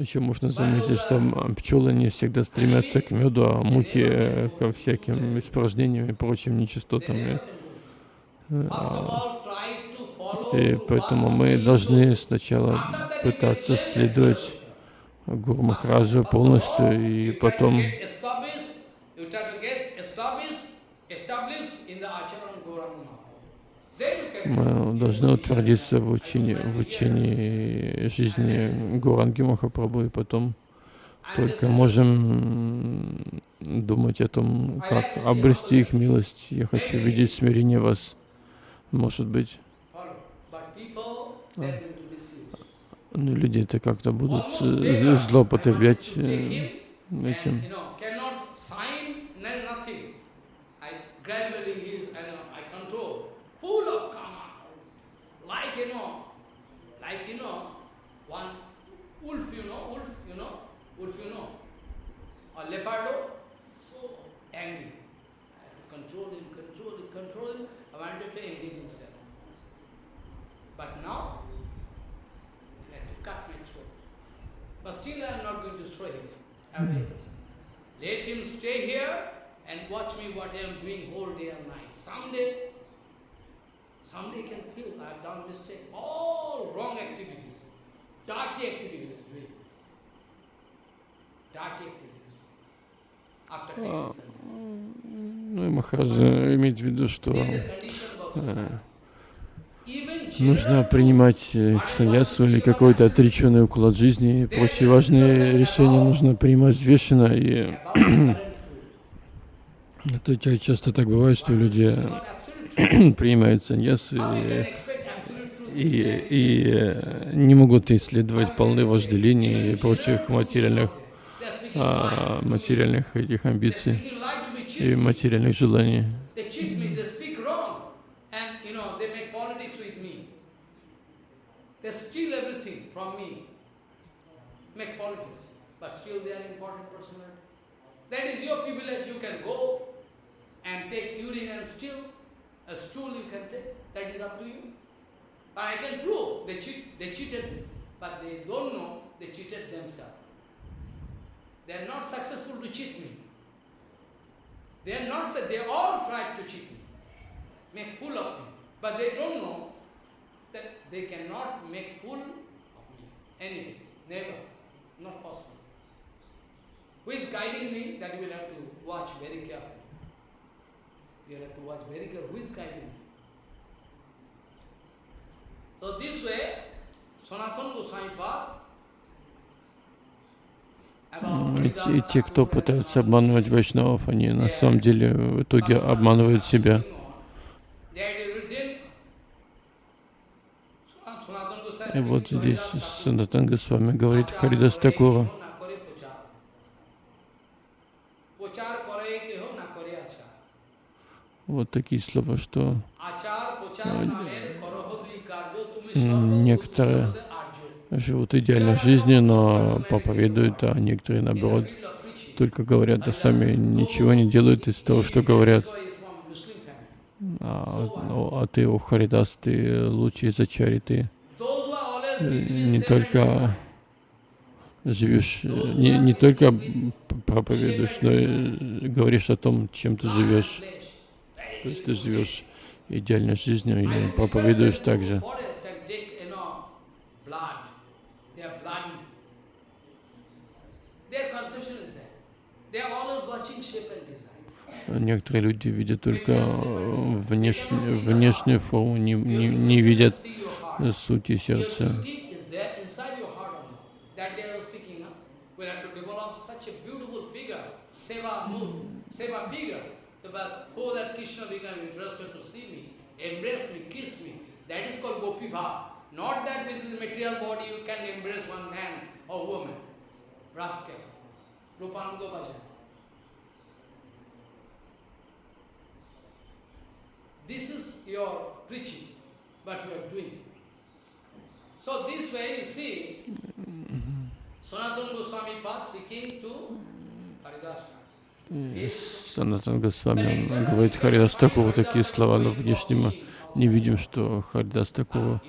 Еще можно заметить, что м, пчелы не всегда стремятся к меду, а мухи э, ко всяким испражнениям и прочим нечистотам. И, э, поэтому мы должны сначала пытаться следовать Гуру Махараджу полностью, и потом established, in the Acharan Gauranga Mahaprabhu. Then you can мы должны утвердиться в учении, в учении жизни Гуранги Махапрабху, и потом только можем думать о том, как обрести их милость. Я хочу видеть смирение вас. Может быть, to deceive. ну, люди это как-то будут э, злоупотреблять э, этим. Full of karma, like you know, like you know, one wolf, you know, wolf, you know, wolf, you know, or leopardo, so angry. I have to control him, control him, control him. I wanted to engage himself. But now, I have to cut my throat. But still I am not going to throw him away. Let him stay here and watch me what I am doing whole day and night. Someday, someday can feel I have done mistake. All wrong activities, dirty activities doing. Dirty activities. А, ну и Махараджа имеет в виду, что э, нужно принимать э, саньясу или какой-то отреченный уклад жизни и прочие важные решения нужно принимать взвешенно. И это часто так бывает, что люди принимают саньясу и, и, и э, не могут исследовать полны вожделений и прочих материальных, а, материальных этих амбиций и материальных желаний. They steal everything from me, make politics, but still they are important personality. That is your privilege, you can go and take urine and steal, a stool you can take, that is up to you. But I can prove they, cheat, they cheated me, but they don't know they cheated themselves. They are not successful to cheat me. They are not, they all tried to cheat me, make fool of me, but they don't know that they cannot make fool of me. Anyway, never, not possible. Who is guiding me? That you will have to watch very carefully. So this way, Sanatana Goswami Path и те, кто пытаются обманывать вайшнавов, они на самом деле в итоге обманывают себя. И вот здесь Санатанга с вами говорит Харидас Такура. Вот такие слова, что некоторые живут идеальной жизнью, но проповедуют, а некоторые, наоборот, только говорят, а сами ничего не делают из того, что говорят. А, ну, а ты, о Харидас, ты лучший из ачари, ты не только живешь, не, не только проповедуешь, но и говоришь о том, чем ты живешь. То есть ты живешь идеальной жизнью и проповедуешь также. Некоторые люди видят только внешнюю, внешнюю форму, не, не, не видят сути сердца. Oh, that Krishna become interested to see me, embrace me, kiss me. That is called Gopi Bhav. Not that this is material body, you can embrace one man or woman. Rascal. Rupanuga Bhajan. This is your preaching, what you are doing. So this way you see, Sanatana Goswami Path speaking to Haridas Санатан Госвами говорит Харидас Такова такие слова, но внешне мы не видим, что Харидас Такова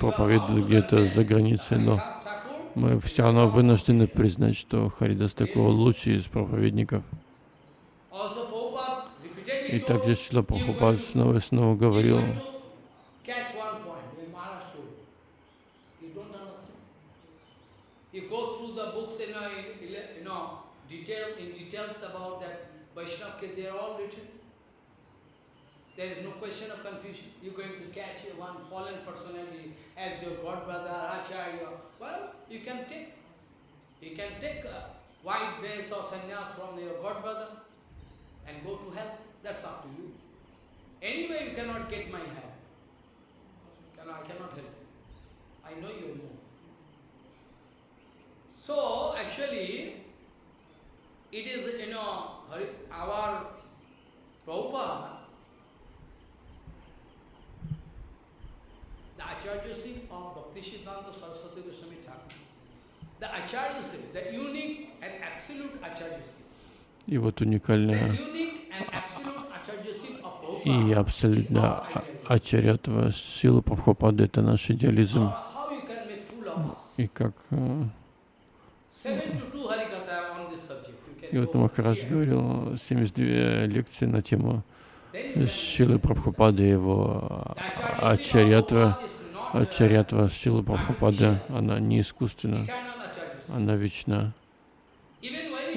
проповедует где-то за границей, но мы все равно вынуждены признать, что Харидас Такова лучший из проповедников. И также Шила Прабхупад снова и снова говорил, You go through the books, you know, you know, detail, in details about that Vaishnava, they are all written. There is no question of confusion. You're going to catch one fallen personality as your god brother, Acharya. Well, you can take. You can take a white base or sannyas from your god brother and go to hell. That's up to you. Anyway, you cannot get my help. I cannot help you. I know you know. So, actually, it is, you know, our Prabhupada, the Acharyaship of Bhakti Siddhanta Saraswati Goswami Thakur, the Acharyaship, the unique and absolute Acharyaship. И вот уникальная и абсолютно ачарятва сила Прабхупады — это наш идеализм. И как и вот Махарадж говорил 72 лекции на тему Шилы Прабхупады, его ачарьятва, ачарьятва Шилы Прабхупады, она не искусственна, она вечна.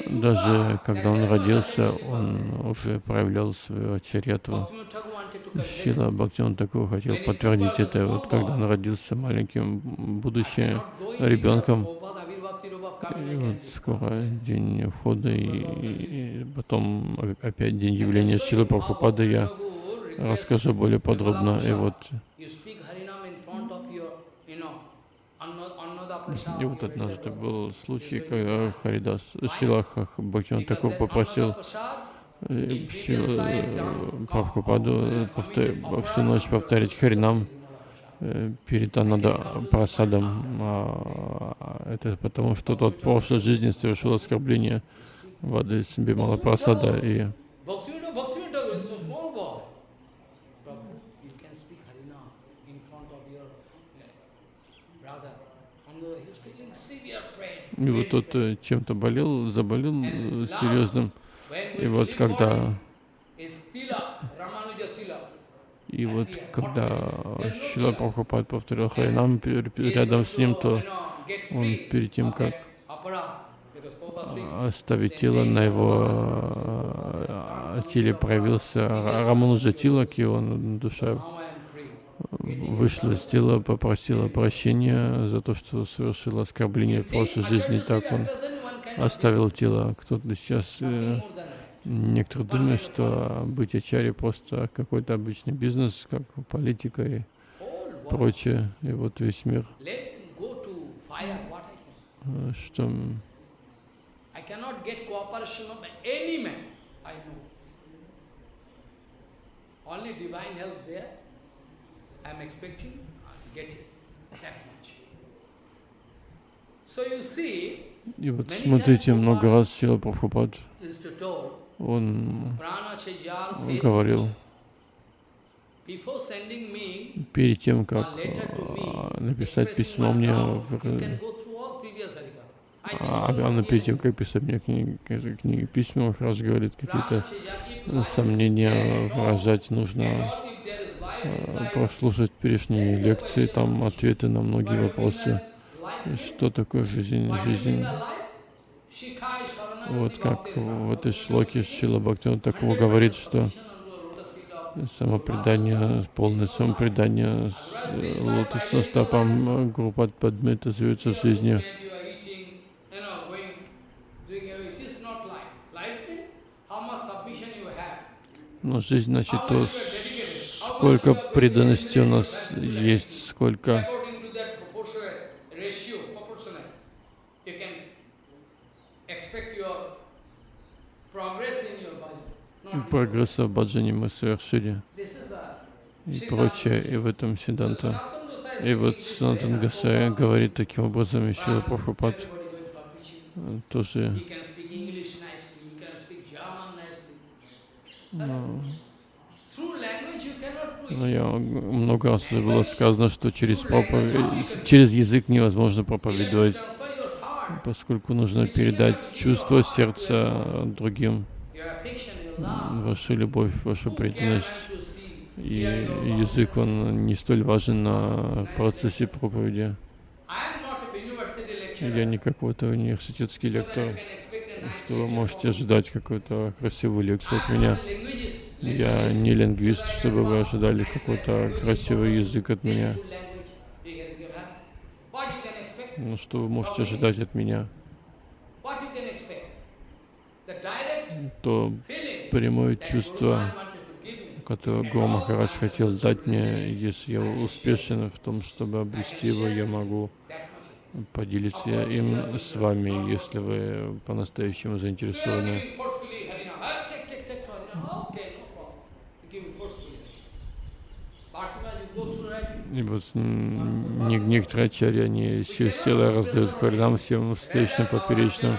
Даже когда он родился, он уже проявлял свою ачарьятву. Шила Бхактиван такого хотел подтвердить это. Вот когда он родился маленьким, будучи ребенком, и вот скоро день входа и, и потом опять день явления Шилы Прабхупады. Я расскажу более подробно. И вот. И вот однажды был случай, когда Харидас Шилаха Бхактиван такой попросил Шила Прабхупаду всю ночь повторить Харинам перед Анада Прасадом. Это потому, что тот в прошлой жизни совершил оскорбление воды с Бимала Прасада и И вот тот э, чем-то болел, заболел э, серьезным. И вот когда и вот когда Шила Прабхупад повторил Харинам рядом с ним, то он перед тем, как оставить тело, на его э, теле проявился Рамануджа Тилак, и он душа вышла из тела, попросила прощения за то, что совершила оскорбление в прошлой жизни. Так он оставил тело. Кто-то сейчас, э, некоторые думают, что быть ачари просто какой-то обычный бизнес, как политика и прочее. И вот весь мир. Что и вот смотрите, много раз Сила Прабхупад, он говорил, перед тем, как написать письмо мне, в, а, а перед тем, как писать мне книги, книги письма, раз говорит, какие-то сомнения выражать нужно. Э, прослушать прежние лекции, там ответы на многие вопросы. Что такое жизнь? Жизнь. Вот как в этой шлоке Шила Бхактиван такого говорит, что самопредание, полное самопредание с лотосным стопам группа Падмита зовется жизнью. Но жизнь, значит, то, сколько преданности у нас есть, сколько прогресса в баджане мы совершили и прочее, и в этом Сиданта. И вот Санатан Гасая говорит таким образом, еще Прабхупад тоже но, но я много раз уже было сказано, что через, проповедь, через язык невозможно проповедовать, поскольку нужно передать чувство сердца другим, вашу любовь, вашу преданность. И язык, он не столь важен на процессе проповеди. Я не какой-то университетский лектор, что вы можете ожидать какую-то красивую лекцию от меня. Я не лингвист, чтобы вы ожидали какой-то красивый язык от меня. Ну, что вы можете ожидать от меня? То прямое чувство, которое Гуру Махарадж хотел дать мне, если я успешен в том, чтобы обрести его, я могу поделиться им с вами, если вы по-настоящему заинтересованы. И вот некоторые ачари, они силой раздают харинам всем встречным, поперечным.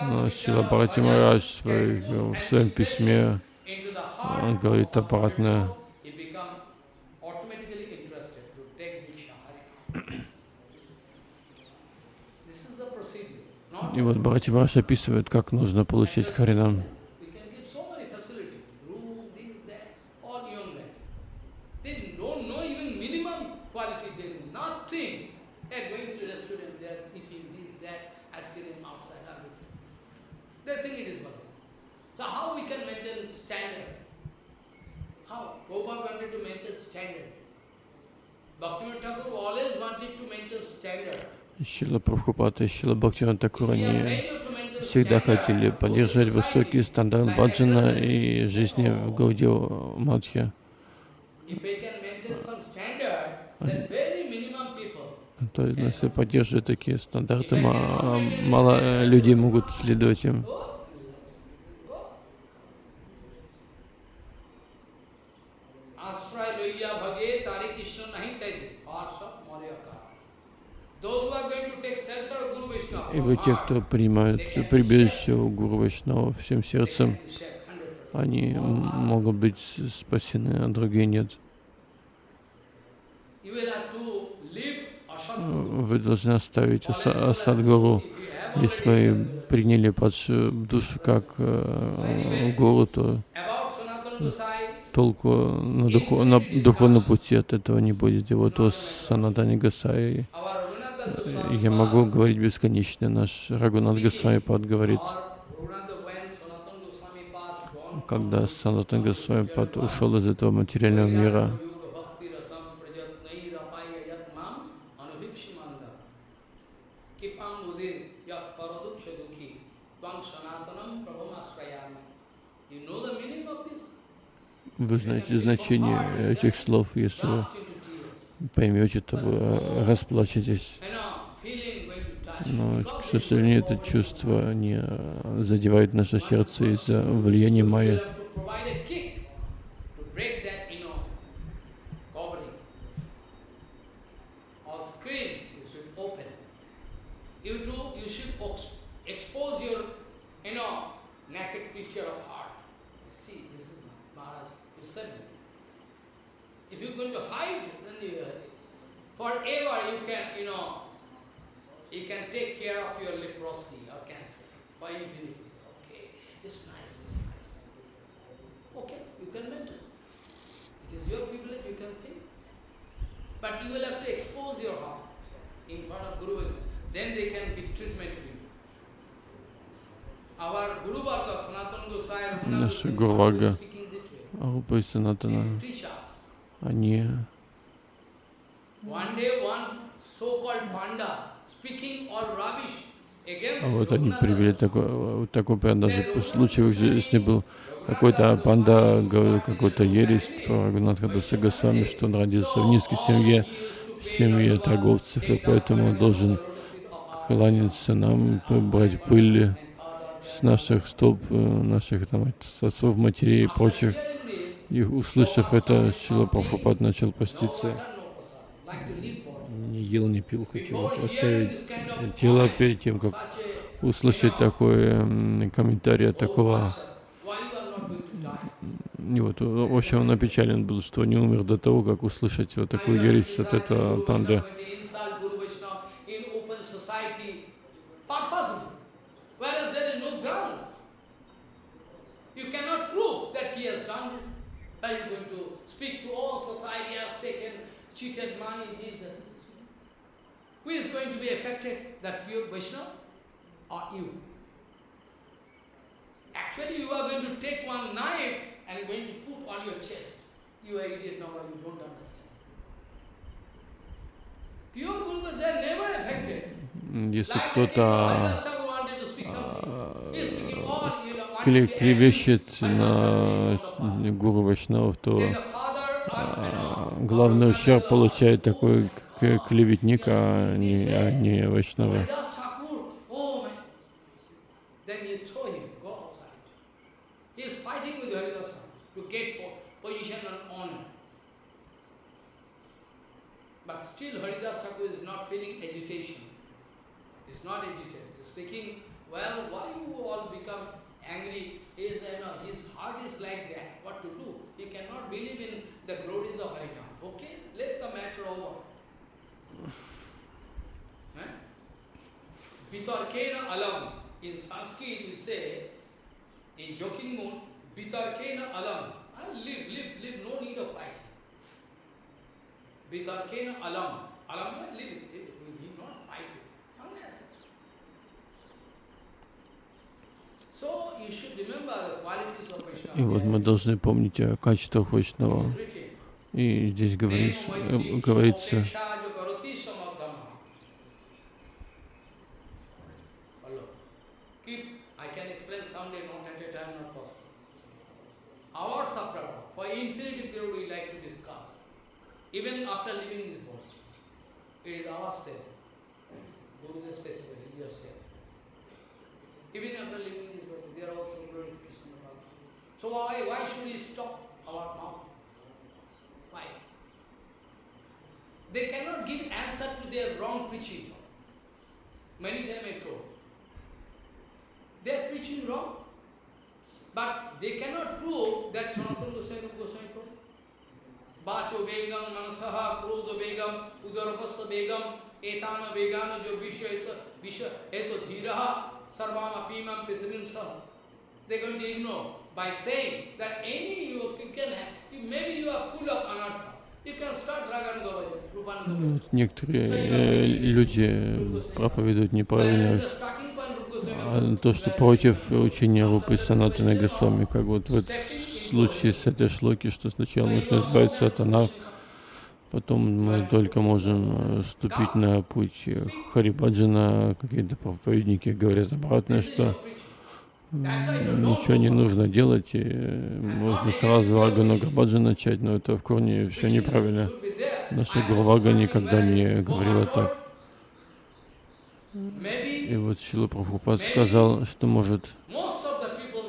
Но Сила Бхарати Марадж в, своем письме он говорит обратно. И вот Бхарати Марадж описывает, как нужно получить харинам. They think it is bhajan. So how we can maintain standard? How? Prabhupada wanted to maintain standard. Bhaktivinoda Thakur always wanted to maintain standard. Шила Прабхупада и Шила Бхактиван Такур, We are они failure to maintain всегда хотели поддерживать высокий стандарт баджана и жизни в Гаудио Мадхе. То есть, если поддерживать такие стандарты, ма- мало э, людей могут следовать им. Go, go. Ashray loiya bhaje tari Krishna nahi kaise. Arsa maryaka. Those who are going to take shelter of Vishnu. Ибо те, кто принимают прибежище у Гуру Вайшнава всем сердцем, они могут быть спасены, а другие нет. Вы должны оставить аса- Асадгуру. Если вы приняли падшую душу как э, гуру, то толку на, духо- на духовном пути от этого не будет. И вот о Санатане Goswami я могу говорить бесконечно. Наш Рагунат Госвами Пад говорит, когда Санатан Госвами Пад ушел из этого материального мира, вы знаете значение этих слов. Если поймете, то э, расплачетесь. Но, к сожалению, это чувство не задевает наше сердце из-за влияния You will майя. have to provide a kick to break that, you know, covering. Or screen you should open. You too, you should ex- expose your, you know, naked picture of heart. You see, this is Maharaj, you said it. If you're going to hide, then you, forever you can, you know, you can take care of your leprosy or cancer for infinity. Okay, it's nice, it's nice. Okay, you can maintain. It is your privilege, you can think. But you will have to expose your heart in front of Guru. Then they can give treatment to you. Our Guru Varga, Sanatana Gosai, Наши Raghunath Гуру Goswami, Варга. are speaking this way. Арупа и Санатана, They teach us. они One day one so-called panda speaking all rubbish against А вот они привели такой, вот такой прям даже случай в жизни был. Какой-то панда говорил какой-то ересь про Рагунатха Даса Госвами, что он родился в низкой семье, в семье торговцев, и поэтому он должен кланяться нам, брать пыль с наших стоп, э, наших там, отцов, матерей и прочих. И услышав это, Шила Прабхупад начал поститься. Не ел, не пил, хотел оставить тело перед тем, как услышать такой комментарий от такого. И вот, в общем, он опечален был, что не умер до того, как услышать вот такую ересь от этого панды. Who is going to be affected, that pure Vaishnava or you? Actually, you are going to take one knife and going to put on your chest. You are idiot now, you don't understand. Pure Gurus, they are never affected. Если кто-то клевещет на гуру Вайшнавов, то а, uh, главный ущерб Guru получает такой клеветник, а не, а не Вайшнава. Still Haridas Thakur is not feeling agitation. He's not agitated. He's speaking, well, why you all become angry? He is, you know, his heart is like that. What to do? He cannot believe in the glories of Harinam. Okay, let the matter over. Huh? Bitarkena alam. In Sanskrit we say, in joking mood, Bitarkena alam. Ah, live, live, live, no need of fighting. Bitarkena alam. Alam live. We need not fight. Unnecessary. И вот мы должны помнить о качествах Вайшнава. И здесь говорится, говорится even after leaving this body. It is our self. Guru is specifically yourself. Even after leaving this body, they are also glorification of Allah. So why, why should we stop our mouth? Why? They cannot give answer to their wrong preaching. Many times I told. They are preaching wrong. But they cannot prove that Sanatana Goswami Bacho Begam, Manasaha, Krodho Begam, Udarapasya Begam, Etana Begana, Jo Visha, Visha, Eto Dhiraha, Sarvama Pimam Pithrim Saha. They're going to ignore by saying that any you, you can have, you, maybe you are full of anartha. Вот некоторые э, люди проповедуют неправильно а то, что против учения Рупы Санатана Госвами, как вот в, случае с этой шлоки, что сначала нужно избавиться от анар, потом мы только можем э, ступить на путь Харибаджана, какие-то проповедники говорят обратное, что ничего не нужно делать, и можно сразу Аганага Баджа начать, но это в корне все неправильно. Наша Гурвага никогда не говорила так. И вот Шила Прабхупад сказал, что может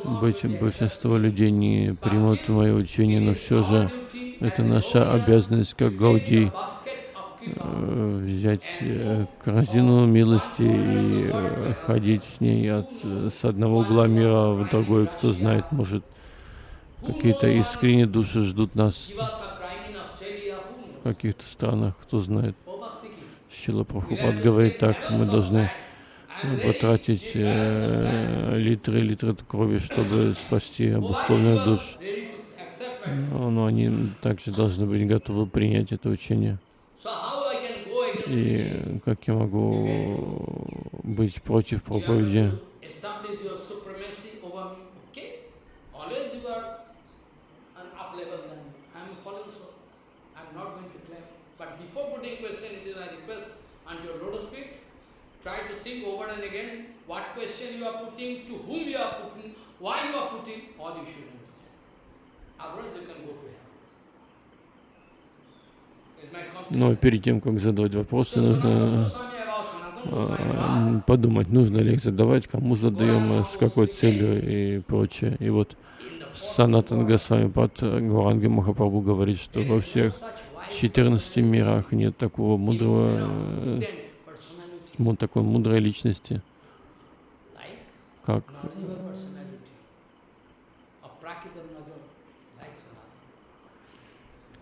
большинство людей не примут мое учение, но все же это наша обязанность, как Гауди, э, взять э, корзину милости и э, ходить с ней от, с одного угла мира в другой. Кто знает, может, какие-то искренние души ждут нас в каких-то странах, кто знает. Шила Прабхупад говорит так, мы должны потратить э, литры и литры крови, чтобы спасти обусловленных душ. Но, но они также должны быть готовы принять это учение. И как я могу быть против проповеди? Before putting question, it is a request unto your lotus feet Try to think over and again what question you are putting, to whom you are putting, why you are putting, all you should understand. Otherwise you can go to hell. Но перед тем, как задавать вопросы, нужно подумать, нужно ли их задавать, кому задаем, с какой целью и прочее. И вот Санатан Госвами Пад Гуранги Махапрабху говорит, что во всех 14 мирах нет такого мудрого вот такой мудрой личности, как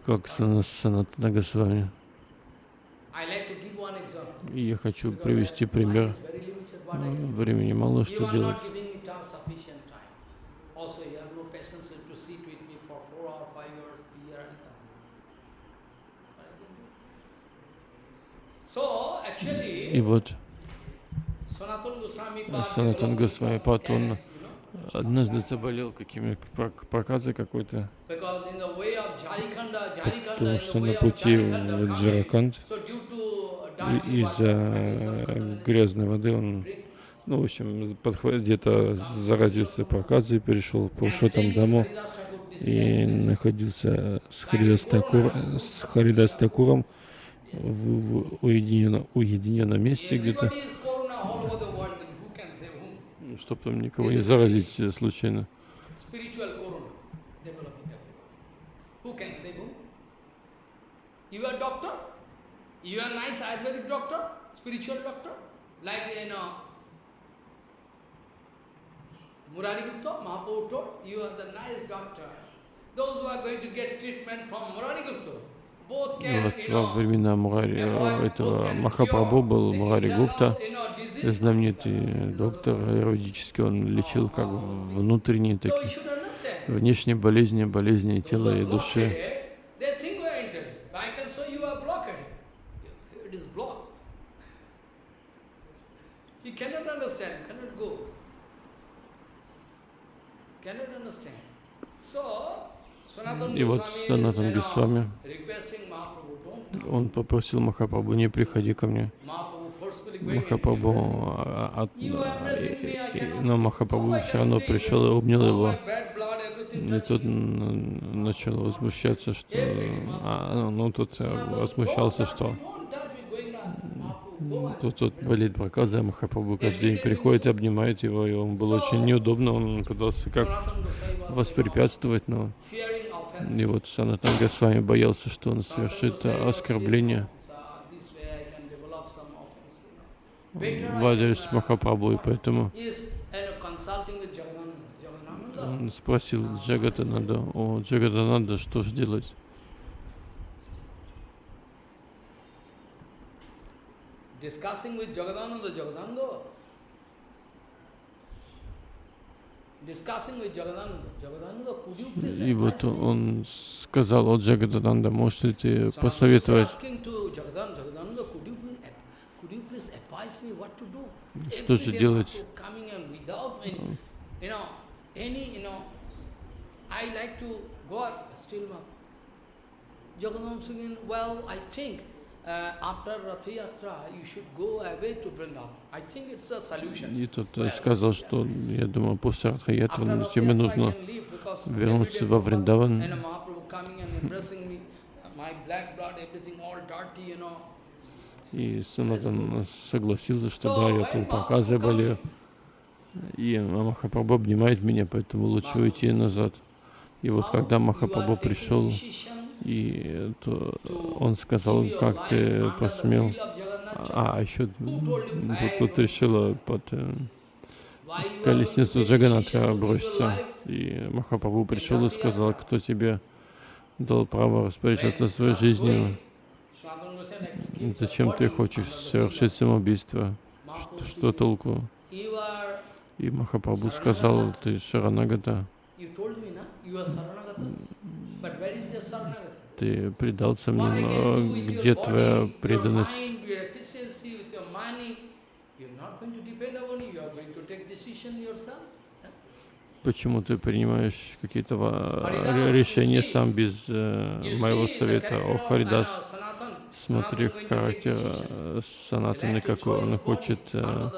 как Санатана Госвами. Я хочу привести пример. Времени мало что делать. И вот Санатан Госвами Пат, он однажды заболел какими проказой какой-то, потому что на пути в Джараканд из-за грязной воды он, ну, в общем, где-то заразился проказой, перешел по там дому и находился с Харидастакуром, в, в уединенном, уединенном месте где-то, чтобы там никого не заразить э, случайно. You are doctor, you are nice Ayurvedic doctor, spiritual doctor, like you know, Murari Gupta, Mahaprabhu told, you are the nice doctor. Those who are going to get treatment from Murari Gupta, вот во времена Мурари, э, этого Махапрабху был Мурари Гупта, знаменитый доктор юридический, он лечил как внутренние, такие, внешние болезни, болезни тела и души. So, и вот Санатан Госвами, он попросил Махапрабху, не приходи ко мне. Махапрабху, а, от, но Махапрабху все равно пришел и обнял его. И тут начал возмущаться, что... А, ну, тут возмущался, что... Тут, тут болит проказа, Махапрабху каждый день приходит обнимает его, и он был очень неудобно, он пытался как воспрепятствовать, но... И вот Санатан Госвами боялся, что он совершит оскорбление в адрес Махапрабху, и поэтому он спросил Джагатананда, о, Джагатананда, что же делать? Discussing with Jagadananda, Jagadananda, и вот он сказал, о Джагадананда, можете посоветовать, что же делать? uh. I think. И тот сказал, что я думаю, после Радха-ятры тебе нужно вернуться во Вриндаван. И Санатан согласился, что да, я тут проказы болею. И Махапрабху обнимает меня, поэтому лучше уйти назад. И вот когда Махапрабху пришел, и то он сказал, как ты посмел. А, еще тут, решила под э, колесницу Джаганатха броситься. И Махапрабху пришел и сказал, кто тебе дал право распоряжаться своей жизнью. Зачем ты хочешь совершить самоубийство? Что, что толку? И Махапрабху сказал, ты Шаранагата. Ты предался мне, где твоя преданность? Почему ты принимаешь какие-то решения сам без э, моего совета? О, Харидас, смотри характер э, Санатаны, какой он хочет э,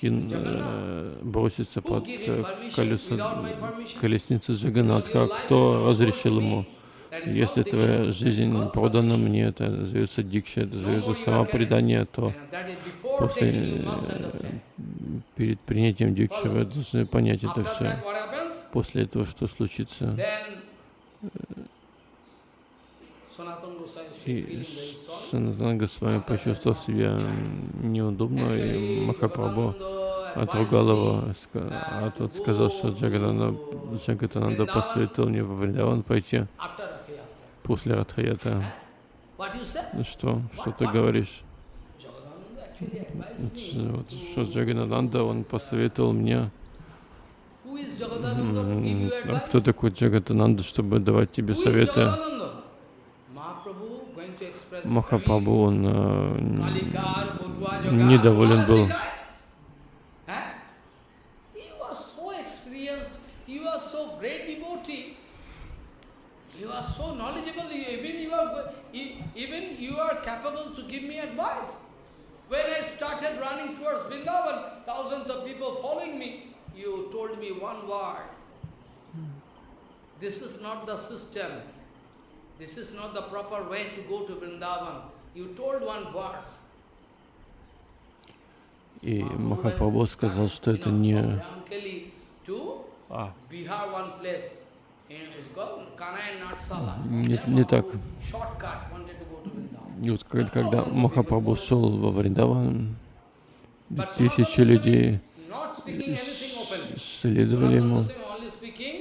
кин, э, броситься под э, колесо, колесницы Джаганатха. Кто разрешил ему? Если твоя жизнь продана мне, это называется дикша, это называется самопредание, то после, э, перед принятием дикши вы должны понять это все. После этого что случится? И Санатан Госвами почувствовал себя неудобно, и Махапрабху отругал его, а тот сказал, что Джагадананда, Джагадананда посоветовал мне во Вриндаван пойти после Радхаята. Что? Что ты говоришь? Вот, что Джаганананда, он посоветовал мне. А кто такой Джагананда, чтобы давать тебе советы? Махапрабху, он э, недоволен был. You are so knowledgeable, even you are, even you are capable to give me advice. When I started running towards Vrindavan, thousands of people following me, you told me one word. This is not the system. This is not the proper way to go to Vrindavan. You told one verse. И Махапрабху сказал, что это не... А. Не, не так. И вот когда Махапрабху шел во Вриндаван, тысячи людей следовали ему.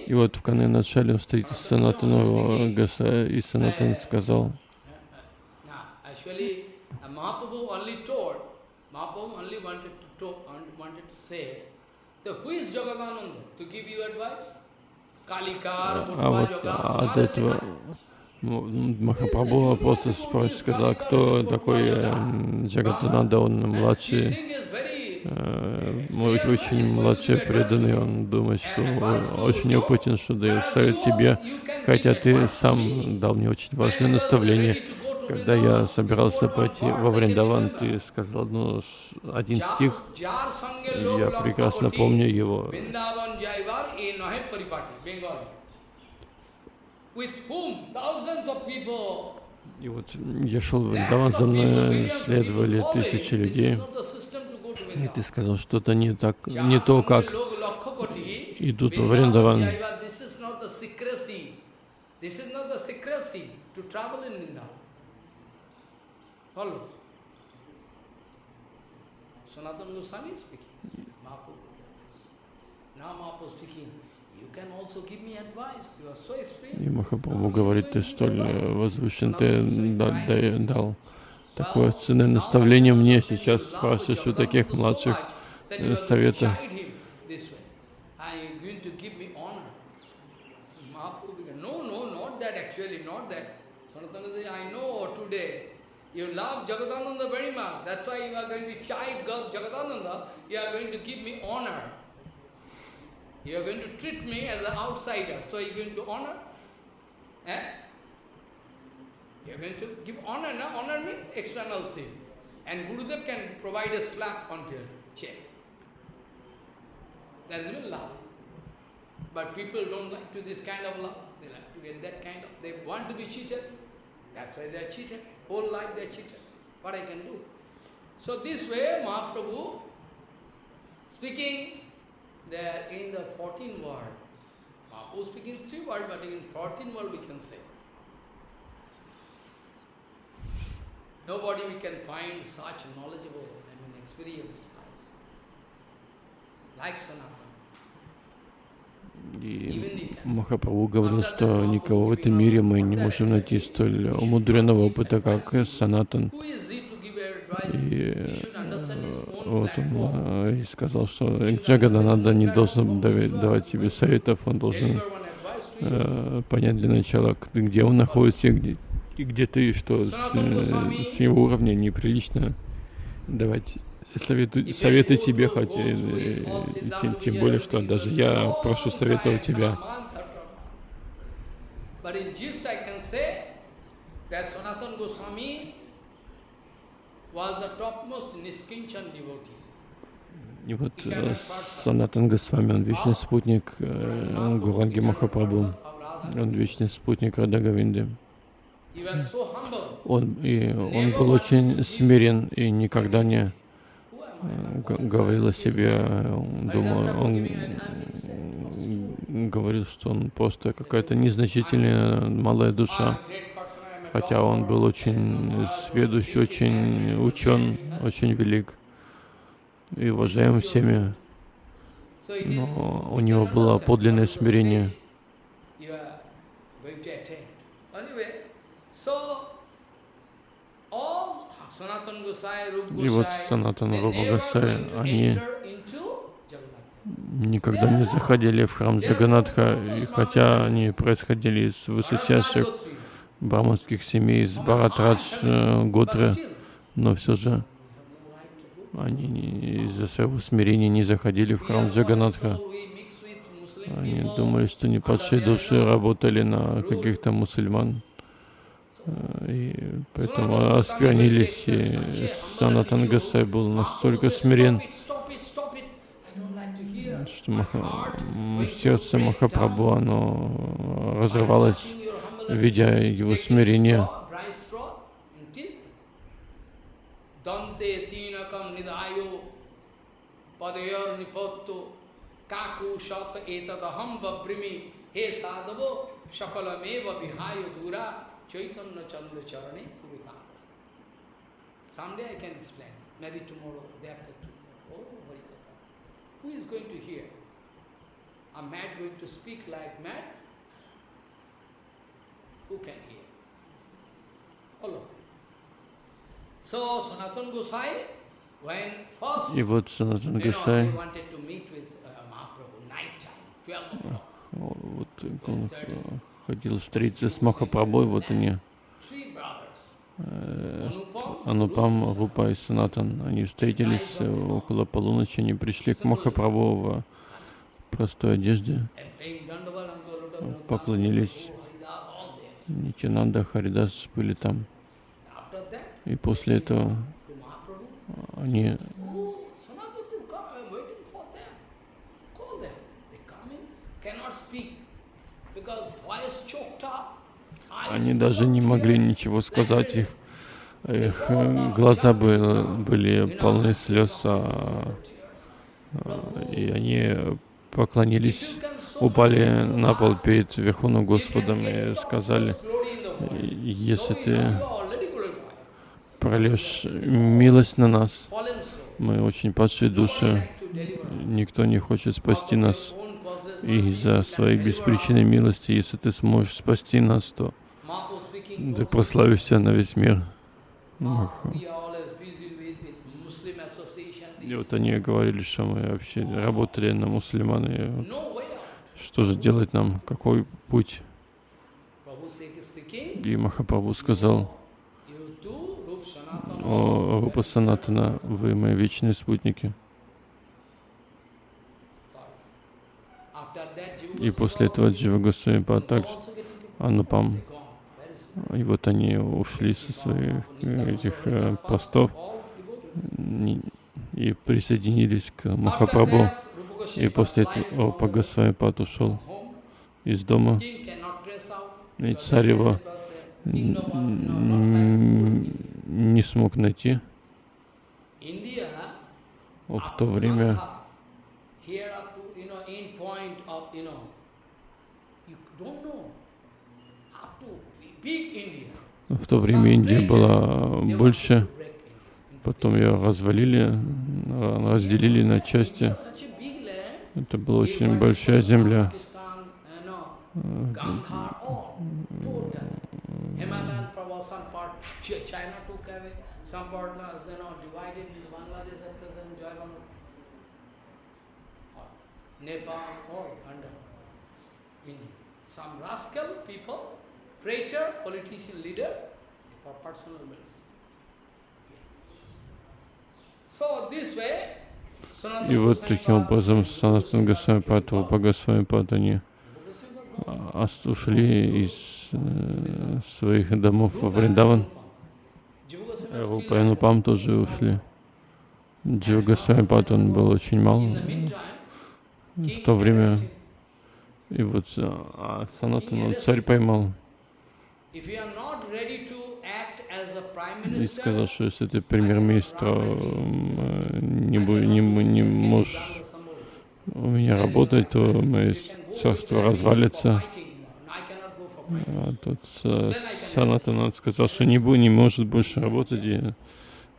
И вот в Кане начале он стоит с Санатаного Гаса, и Санатан сказал, а вот от этого Махапрабху просто сказал, кто такой Джагатананда, он младший Э, мой очень младший преданный, он думает, что очень опытен, что дает совет тебе, хотя ты сам дал мне очень важное наставление. Когда я собирался пойти во Вриндаван, ты сказал ну, один стих, я прекрасно помню его. И вот я шел в Вриндаван, за мной следовали тысячи людей. И ты сказал, что-то не так, не то, как идут во Вриндаван. Follow. Sanatana Goswami is speaking. Mahaprabhu. Now Mahaprabhu speaking. И Махапрабху говорит, ты столь возвышен, ты дал такое ценное наставление мне. Сейчас спрашиваешь у таких младших совета. You love Jagadananda very much. That's why you are going to chide Jagadananda. You are going to give me honor. You are going to treat me as an outsider. So you are going to honor. Eh? You are going to give honor. Now honor means external thing. And Gurudev can provide a slap on your chair. That is love. But people don't like to this kind of love. They like to get that kind of, they want to be cheated. That's why they are cheated. Whole life they are cheated. What I can do? So this way, Mahaprabhu speaking there in the 14 world, Mahaprabhu speaking three world, but in 14 world we can say. Nobody we can find such knowledgeable, I mean experienced like Sanatana. И Махапрабху говорил, что никого в этом мире мы не можем найти столь умудренного опыта, как Санатан. И вот он э, и сказал, что Джагадананда не должен давать тебе советов, он должен э, понять для начала, где он находится и где, и где ты, что с, э, с его уровня неприлично давать совету, советы тебе, хотя тем, тем более, что даже я прошу совета у тебя. И вот э, Санатан Госвами, он вечный спутник э, Гуранги Махапрабху, он вечный спутник Радагавинды. Он, и он был очень смирен и никогда не говорил о себе, думаю, он говорил, что он просто какая-то незначительная малая душа, хотя он был очень сведущий, очень учен, очень велик и уважаем всеми, но у него было подлинное смирение. И вот Санатан Рупа они никогда не заходили в храм Джаганатха, и хотя они происходили из высочайших браманских семей, из Баратрадж э, Готры, но все же они из-за своего смирения не заходили в храм Джаганатха. Они думали, что не падшие души работали на каких-то мусульман. И поэтому осквернились, и Санатан Гасай был настолько смирен, что Маха, сердце Махапрабху, оно разрывалось, видя его смирение. Kaku shat etadaham babrimi he sadavo shakalameva vihayo dura Chaitanya Chandra Charane Purutana. Someday I can explain, maybe tomorrow, day after tomorrow. Oh, Harikatha. Who is going to hear? A mad going to speak like mad? Who can hear? Follow. So, Sanatan Gosai, when first, И вот Санатан Госай, you know, wanted to meet with Mahaprabhu, night time, 12 o'clock. Вот он хотел встретиться с Махапрабхой, вот они, э, Анупам, Рупа и Санатан, они встретились около полуночи, они пришли к Махапрабху в простой одежде, поклонились Нитянанда, Харидас были там. И после этого они oh, Они даже не могли ничего сказать, их, их э, глаза были, были полны слез, а, а, и они поклонились, упали на пол перед Верховным Господом и сказали, если ты прольешь милость на нас, мы очень падшие души, никто не хочет спасти нас, из-за своей беспричинной милости, если ты сможешь спасти нас, то ты прославишься на весь мир. И вот они говорили, что мы вообще работали на мусульман, и вот что же делать нам, какой путь? И Махапрабху сказал, о, Рупа Санатана, вы мои вечные спутники. И после этого Джива Госвами также Анупам. И вот они ушли со своих э, этих э, постов и присоединились к Махапрабху. И после этого Рупа Госвами ушел из дома, и царь его не смог найти. В то время в то время Индия была больше, потом ее развалили, а, разделили на части. Это была очень большая земля. Nepal, all under India. Some rascal people, traitor, politician leader, for personal benefit. So this way, Sanatana И вот таким образом Санатан Госвами Бхагасвами они а, ушли из э, своих домов во Вриндаван. Рупа и Анупам тоже ушли. Джива Госвами он был очень мал в то время. И вот а Санатан он царь поймал и сказал, что если ты премьер-министр э, не, не, не можешь у меня работать, то мое царство развалится. А тот Санатан он сказал, что не, бу- не может больше работать. И,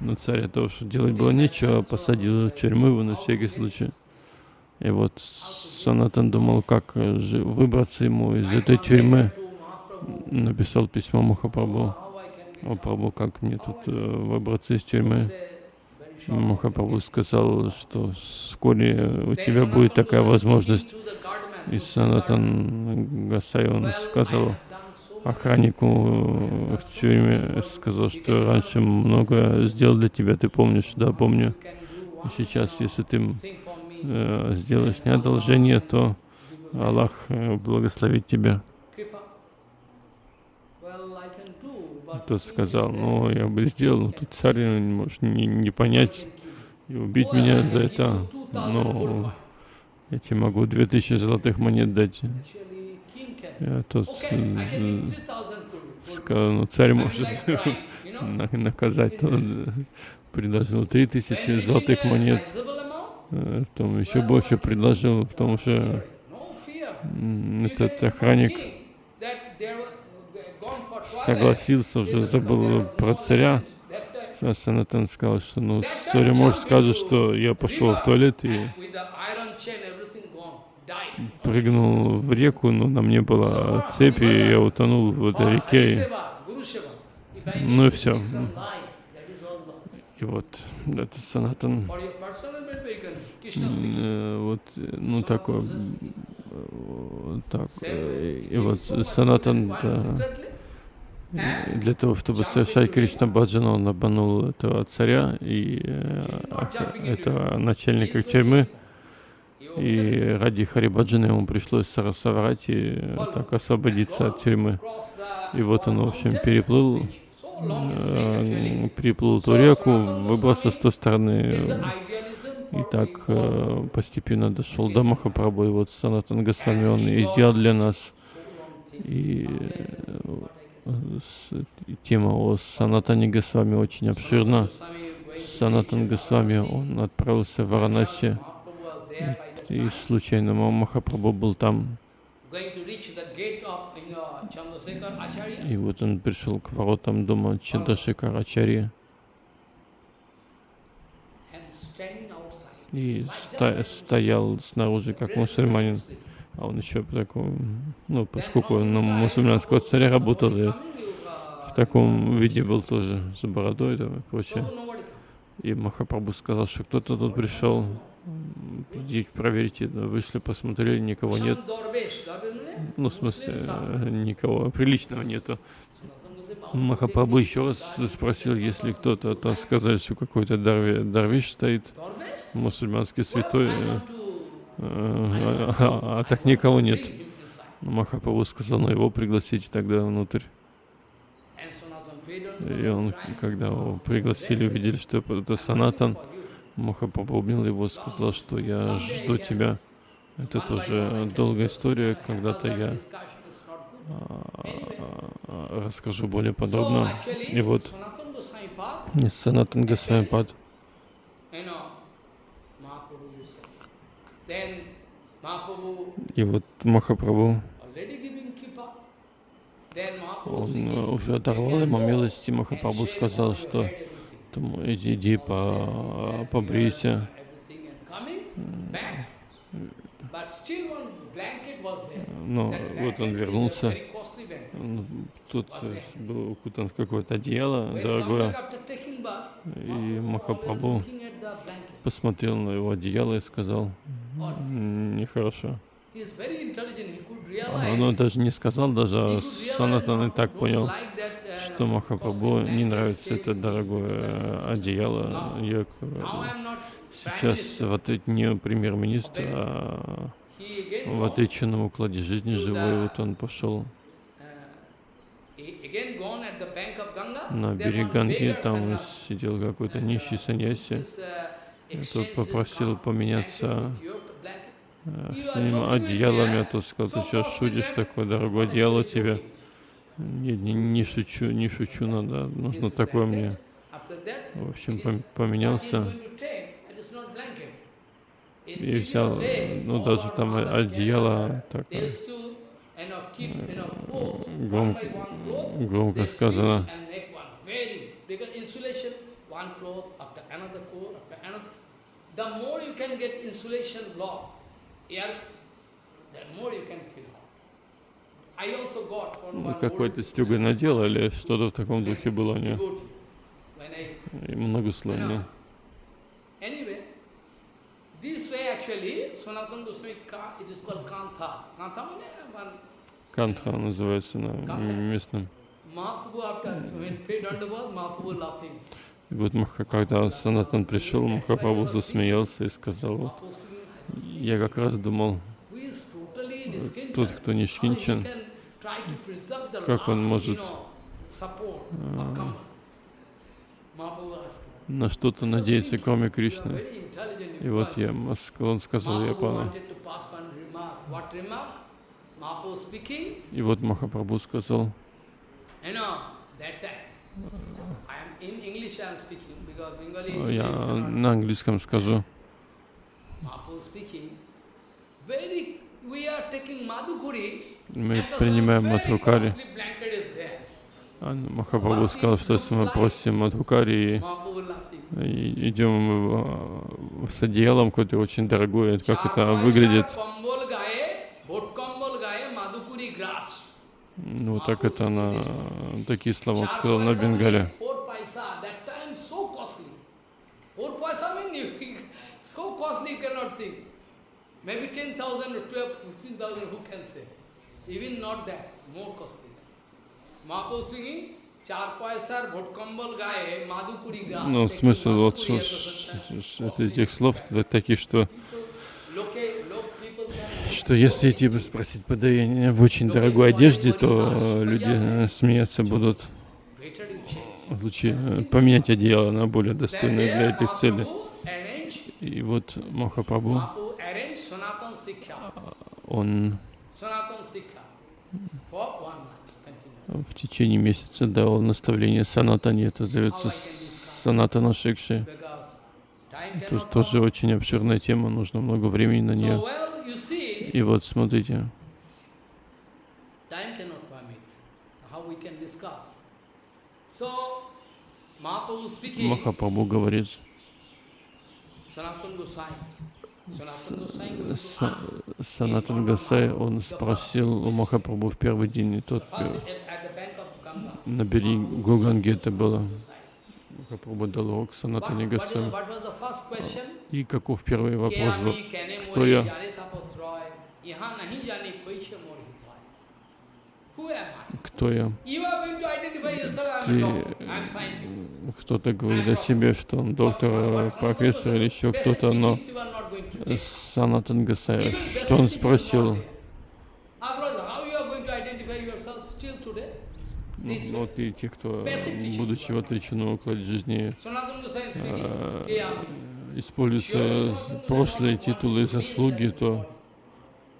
но царь от того, что делать было нечего, посадил в тюрьму его на всякий случай. И вот Санатан думал, как выбраться ему из этой тюрьмы. Написал письмо Махапрабху. О, Прабху, как мне тут э, выбраться из тюрьмы? Махапрабху сказал, что вскоре у тебя будет такая возможность. И Санатан Гасай, он сказал охраннику в тюрьме, сказал, что раньше много сделал для тебя, ты помнишь? Да, помню. И сейчас, если ты э, сделаешь мне то Аллах э, благословит тебя. Тот сказал, ну, я бы сделал, но тут царь э, может не, не понять и убить меня за это. Но я тебе могу две тысячи золотых монет дать. Я тот э, сказал, ну, царь может на- наказать. Тот предложил три тысячи золотых монет. Э, Потом еще больше предложил, потому что этот охранник согласился, уже забыл про царя. Санатан сказал, что ну, царь может скажет, что я пошел в туалет и прыгнул в реку, но на мне была цепь, и я утонул в этой реке. Ну и все. И вот этот Санатан, э, вот, ну такой, э, так, э, и вот Санатан, да, и для того, чтобы совершать Кришна Баджану, он обманул этого царя и э, этого начальника тюрьмы. И ради Харибаджана ему пришлось соврать и так освободиться от тюрьмы. И вот он, в общем, переплыл, э, переплыл эту реку, выбрался с той стороны, и так э, постепенно дошел до Махапрабху, и вот Санатан Госвами, он и сделал для нас. И тема о Санатане Госвами очень обширна. Санатан Госвами, он отправился в Варанаси, и, и случайно Махапрабху был там. И вот он пришел к воротам дома Чандашикар Ачарьи. И стоял снаружи, как мусульманин. А он еще в таком, ну, поскольку на мусульманского царя работал, и в таком виде был тоже, с бородой там и прочее. И Махапрабху сказал, что кто-то тут пришел, идите вышли, посмотрели, никого нет. Ну, в смысле, никого приличного нету. Махапрабху еще раз спросил, если кто-то, то сказали, что какой-то дарви, дарвиш стоит, мусульманский святой, а, а, а так никого нет. Махапрабху сказал, ну его пригласите тогда внутрь. И он, когда его пригласили, увидели, что это Санатан, Махапрабху обнял его, сказал, что я жду тебя. Это тоже долгая история, когда-то я а, расскажу более подробно. И вот Санатан Госвами Пад. И вот Махапрабху. он уже оторвал ему милости, Махапрабху сказал, что иди, иди по, побрейся. Но вот он вернулся. Тут был укутан в какое-то одеяло дорогое. И Махапрабху посмотрел на его одеяло и сказал, нехорошо. А он даже не сказал, даже Санатан и так понял, что Махапрабху не нравится это дорогое одеяло. Я сейчас вот не премьер-министр, а в отреченном укладе жизни живой, вот он пошел. на берег Ганги, там сидел какой-то нищий саньяси, тот попросил поменяться с ним одеялами, а тот сказал, сейчас шутишь, такое дорогое одеяло тебе. Не, не, не шучу, не шучу, надо, нужно такое мне. В общем, поменялся и взял, ну даже там одеяло такое гром, громко сказано. The more you can get insulation block, one Какой-то стюгой надел или что-то в таком духе было, не? И многословно. Кантха называется на местном. И вот когда Санатан пришел, Махапрабху засмеялся и сказал, вот, я как раз думал, тот, кто не шкинчен, как он может а, на что-то надеяться, кроме Кришны. И вот я, он сказал, я понял. И вот Махапрабху сказал, я на английском скажу. Мы принимаем Мадхукари. А Махапрабху сказал, что если мы просим Мадхукари и идем с одеялом какое-то очень дорогое, как это выглядит. Ну, так это на такие слова он сказал на Бенгале costly you cannot think. Maybe 10,000 or 12, 15,000, who can say? Even not that, more costly. Mahaprabhu speaking, Ну, смысл вот этих слов такие, что что если идти спросить подаяние в очень дорогой одежде, то э, люди э, смеяться будут. Лучше э, поменять одеяло на более достойное для этих целей. И вот Махапрабху, он в течение месяца дал наставление Санатане, это зовется Санатана Шикши. Это тоже очень обширная тема, нужно много времени на нее. И вот смотрите, time cannot Санатан Гасай, он спросил у Махапрабху в первый день, и тот на берегу Гуганги это было. Махапрабху дал урок Санатане Гасай. И каков первый вопрос был? Кто я? Кто я? Ты, Кто-то говорит о себе, что он доктор, профессор или еще кто-то, но. Санатан basic что он спросил? Ну, ну, вот и те, кто, будучи в отреченном укладе жизни, э, прошлые титулы и заслуги, то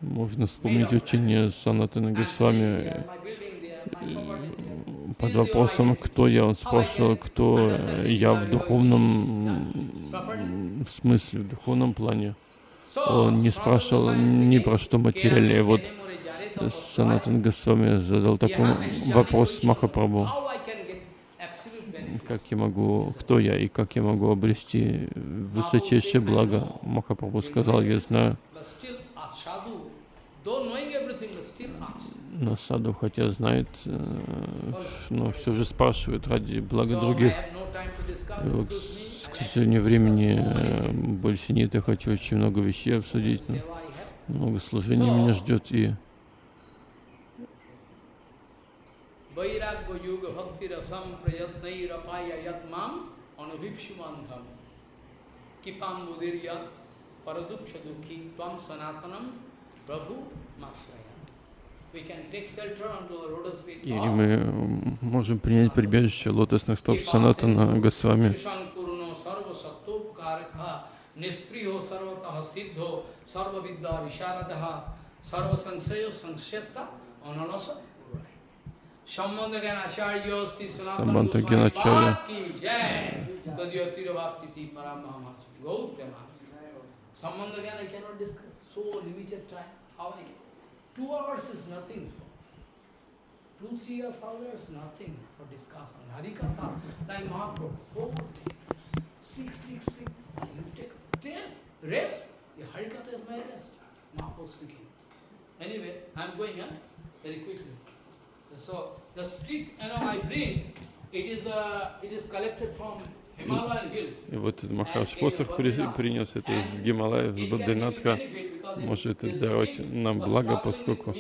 можно вспомнить учение Санатана Госвами под вопросом, кто я, он спрашивал, кто я в духовном смысле, в духовном плане. Он не спрашивал ни про что материальное. Вот Санатан Госвами задал такой вопрос Махапрабху. Как я могу, кто я и как я могу обрести высочайшее благо? Махапрабху сказал, я знаю, но саду хотя знает, э, но все же спрашивает ради блага других. И вот, к сожалению, времени э, больше нет, я хочу очень много вещей обсудить, но много служений меня ждет, и kipam budir yat paraduksha dukhi tvam sanatanam prabhu masraya. Или мы можем принять прибежище лотосных стоп Санатана Госвами. निष्प्रियो सर्वतः सिद्धो सर्वविद्या विशारद सर्वसंशय संक्षेप्त अनलस संबंध ज्ञान आचार्य श्री संबंध ज्ञान आचार्य तदीय तिरुवाप्ति थी परम महामाच गौतम संबंध ज्ञान I can not discuss so limited time how I can two hours is nothing. Two three hours nothing for discussion. Harikatha like Mahaprabhu. Whole day speak speak speak. You take rest rest. The Harikatha is my rest. Mahaprabhu speaking. Anyway I'm going huh? very quickly. So the stick, you know, I bring, it is uh, it is collected from. И вот этот Махаш посох при- принес это из Гималаев, с Бадринатха. Может давать нам благо, поскольку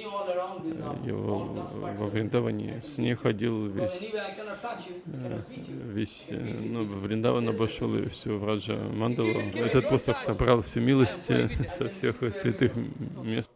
его во. Вриндаване с ней ходил весь, э, весь, э, ну, Вриндаван обошел и всю Враджа Мандалу. Этот посох собрал всю милость э, со всех святых мест.